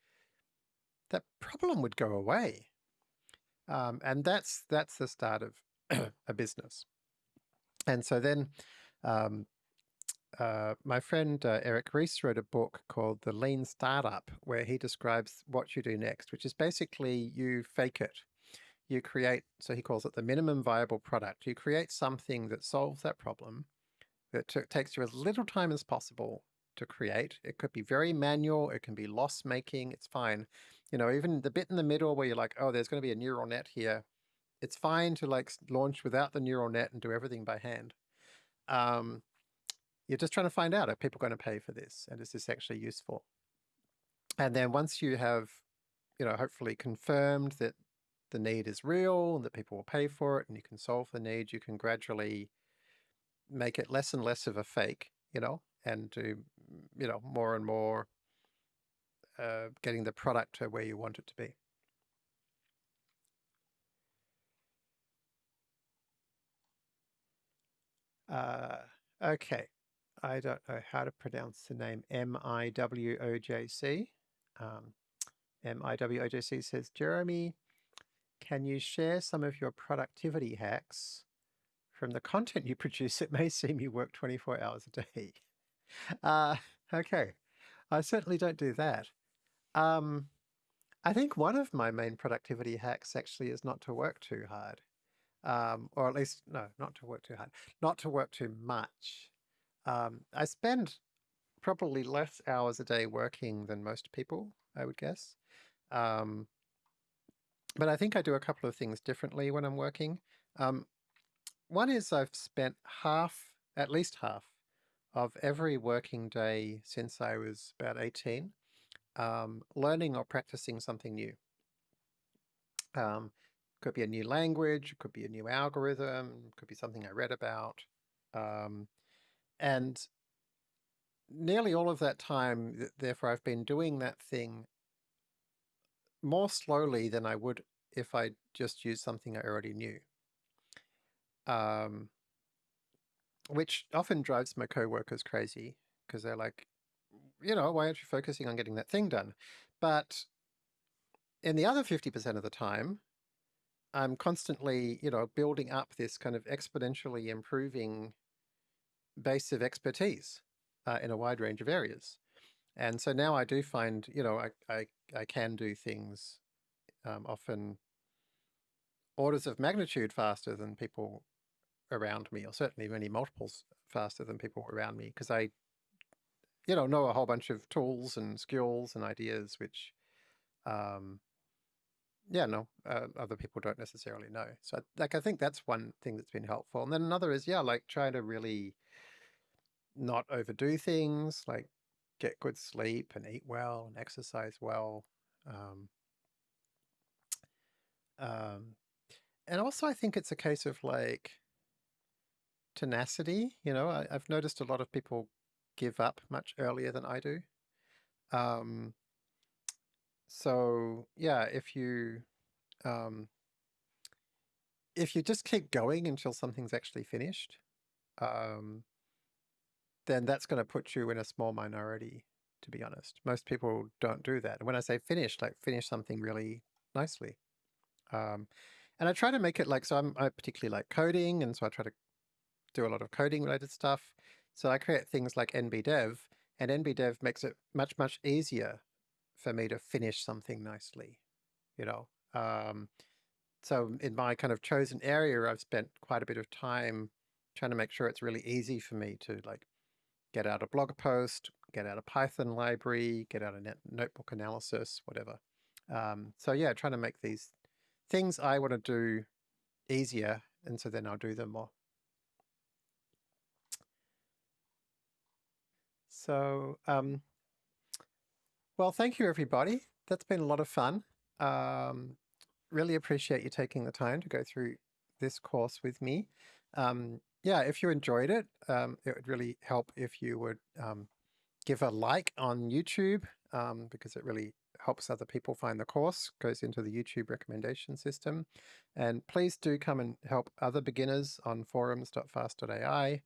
that problem would go away. Um, and that's that's the start of a business. And so then um, uh, my friend uh, Eric Ries wrote a book called The Lean Startup, where he describes what you do next, which is basically you fake it you create, so he calls it the minimum viable product. You create something that solves that problem that takes you as little time as possible to create. It could be very manual. It can be loss making. It's fine. You know, even the bit in the middle where you're like, oh, there's going to be a neural net here. It's fine to like launch without the neural net and do everything by hand. Um, you're just trying to find out, are people going to pay for this? And is this actually useful? And then once you have, you know, hopefully confirmed that the need is real and that people will pay for it and you can solve the need, you can gradually make it less and less of a fake, you know, and do, you know, more and more uh, getting the product to where you want it to be. Uh, okay, I don't know how to pronounce the name M-I-W-O-J-C. Um, M-I-W-O-J-C says, Jeremy, can you share some of your productivity hacks? From the content you produce, it may seem you work 24 hours a day. Uh, okay, I certainly don't do that. Um, I think one of my main productivity hacks actually is not to work too hard. Um, or at least, no, not to work too hard, not to work too much. Um, I spend probably less hours a day working than most people, I would guess. Um, but I think I do a couple of things differently when I'm working. Um, one is I've spent half, at least half, of every working day since I was about 18 um, learning or practicing something new. Um, could be a new language, could be a new algorithm, could be something I read about. Um, and nearly all of that time, therefore, I've been doing that thing more slowly than I would if I just used something I already knew. Um, which often drives my coworkers crazy because they're like, you know, why aren't you focusing on getting that thing done? But in the other 50% of the time, I'm constantly, you know, building up this kind of exponentially improving base of expertise uh, in a wide range of areas. And so now I do find, you know, I, I, I can do things um, often orders of magnitude faster than people around me, or certainly many multiples faster than people around me, because I, you know, know a whole bunch of tools and skills and ideas which, um, yeah, no, uh, other people don't necessarily know. So like, I think that's one thing that's been helpful. And then another is, yeah, like trying to really not overdo things, like get good sleep and eat well and exercise well. Um, um, and also I think it's a case of like tenacity, you know, I, I've noticed a lot of people give up much earlier than I do. Um, so yeah, if you um, if you just keep going until something's actually finished, um, then that's going to put you in a small minority. To be honest, most people don't do that. And when I say finish, like finish something really nicely. Um, and I try to make it like so. I'm I particularly like coding, and so I try to do a lot of coding related stuff. So I create things like NBDev, and NBDev makes it much much easier for me to finish something nicely. You know, um, so in my kind of chosen area, I've spent quite a bit of time trying to make sure it's really easy for me to like get out a blog post, get out a Python library, get out a net notebook analysis, whatever. Um, so yeah, trying to make these things I want to do easier, and so then I'll do them more. So, um, well, thank you, everybody. That's been a lot of fun. Um, really appreciate you taking the time to go through this course with me. Um, yeah, if you enjoyed it, um, it would really help if you would um, give a like on YouTube um, because it really helps other people find the course, goes into the YouTube recommendation system. And please do come and help other beginners on forums.fast.ai.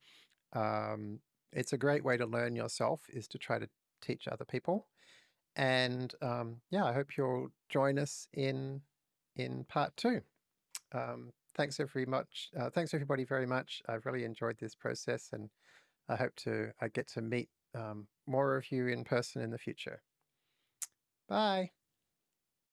Um, it's a great way to learn yourself is to try to teach other people. And um, yeah, I hope you'll join us in in part two. Thanks very much. Uh, thanks everybody very much. I've really enjoyed this process and I hope to I get to meet um, more of you in person in the future. Bye.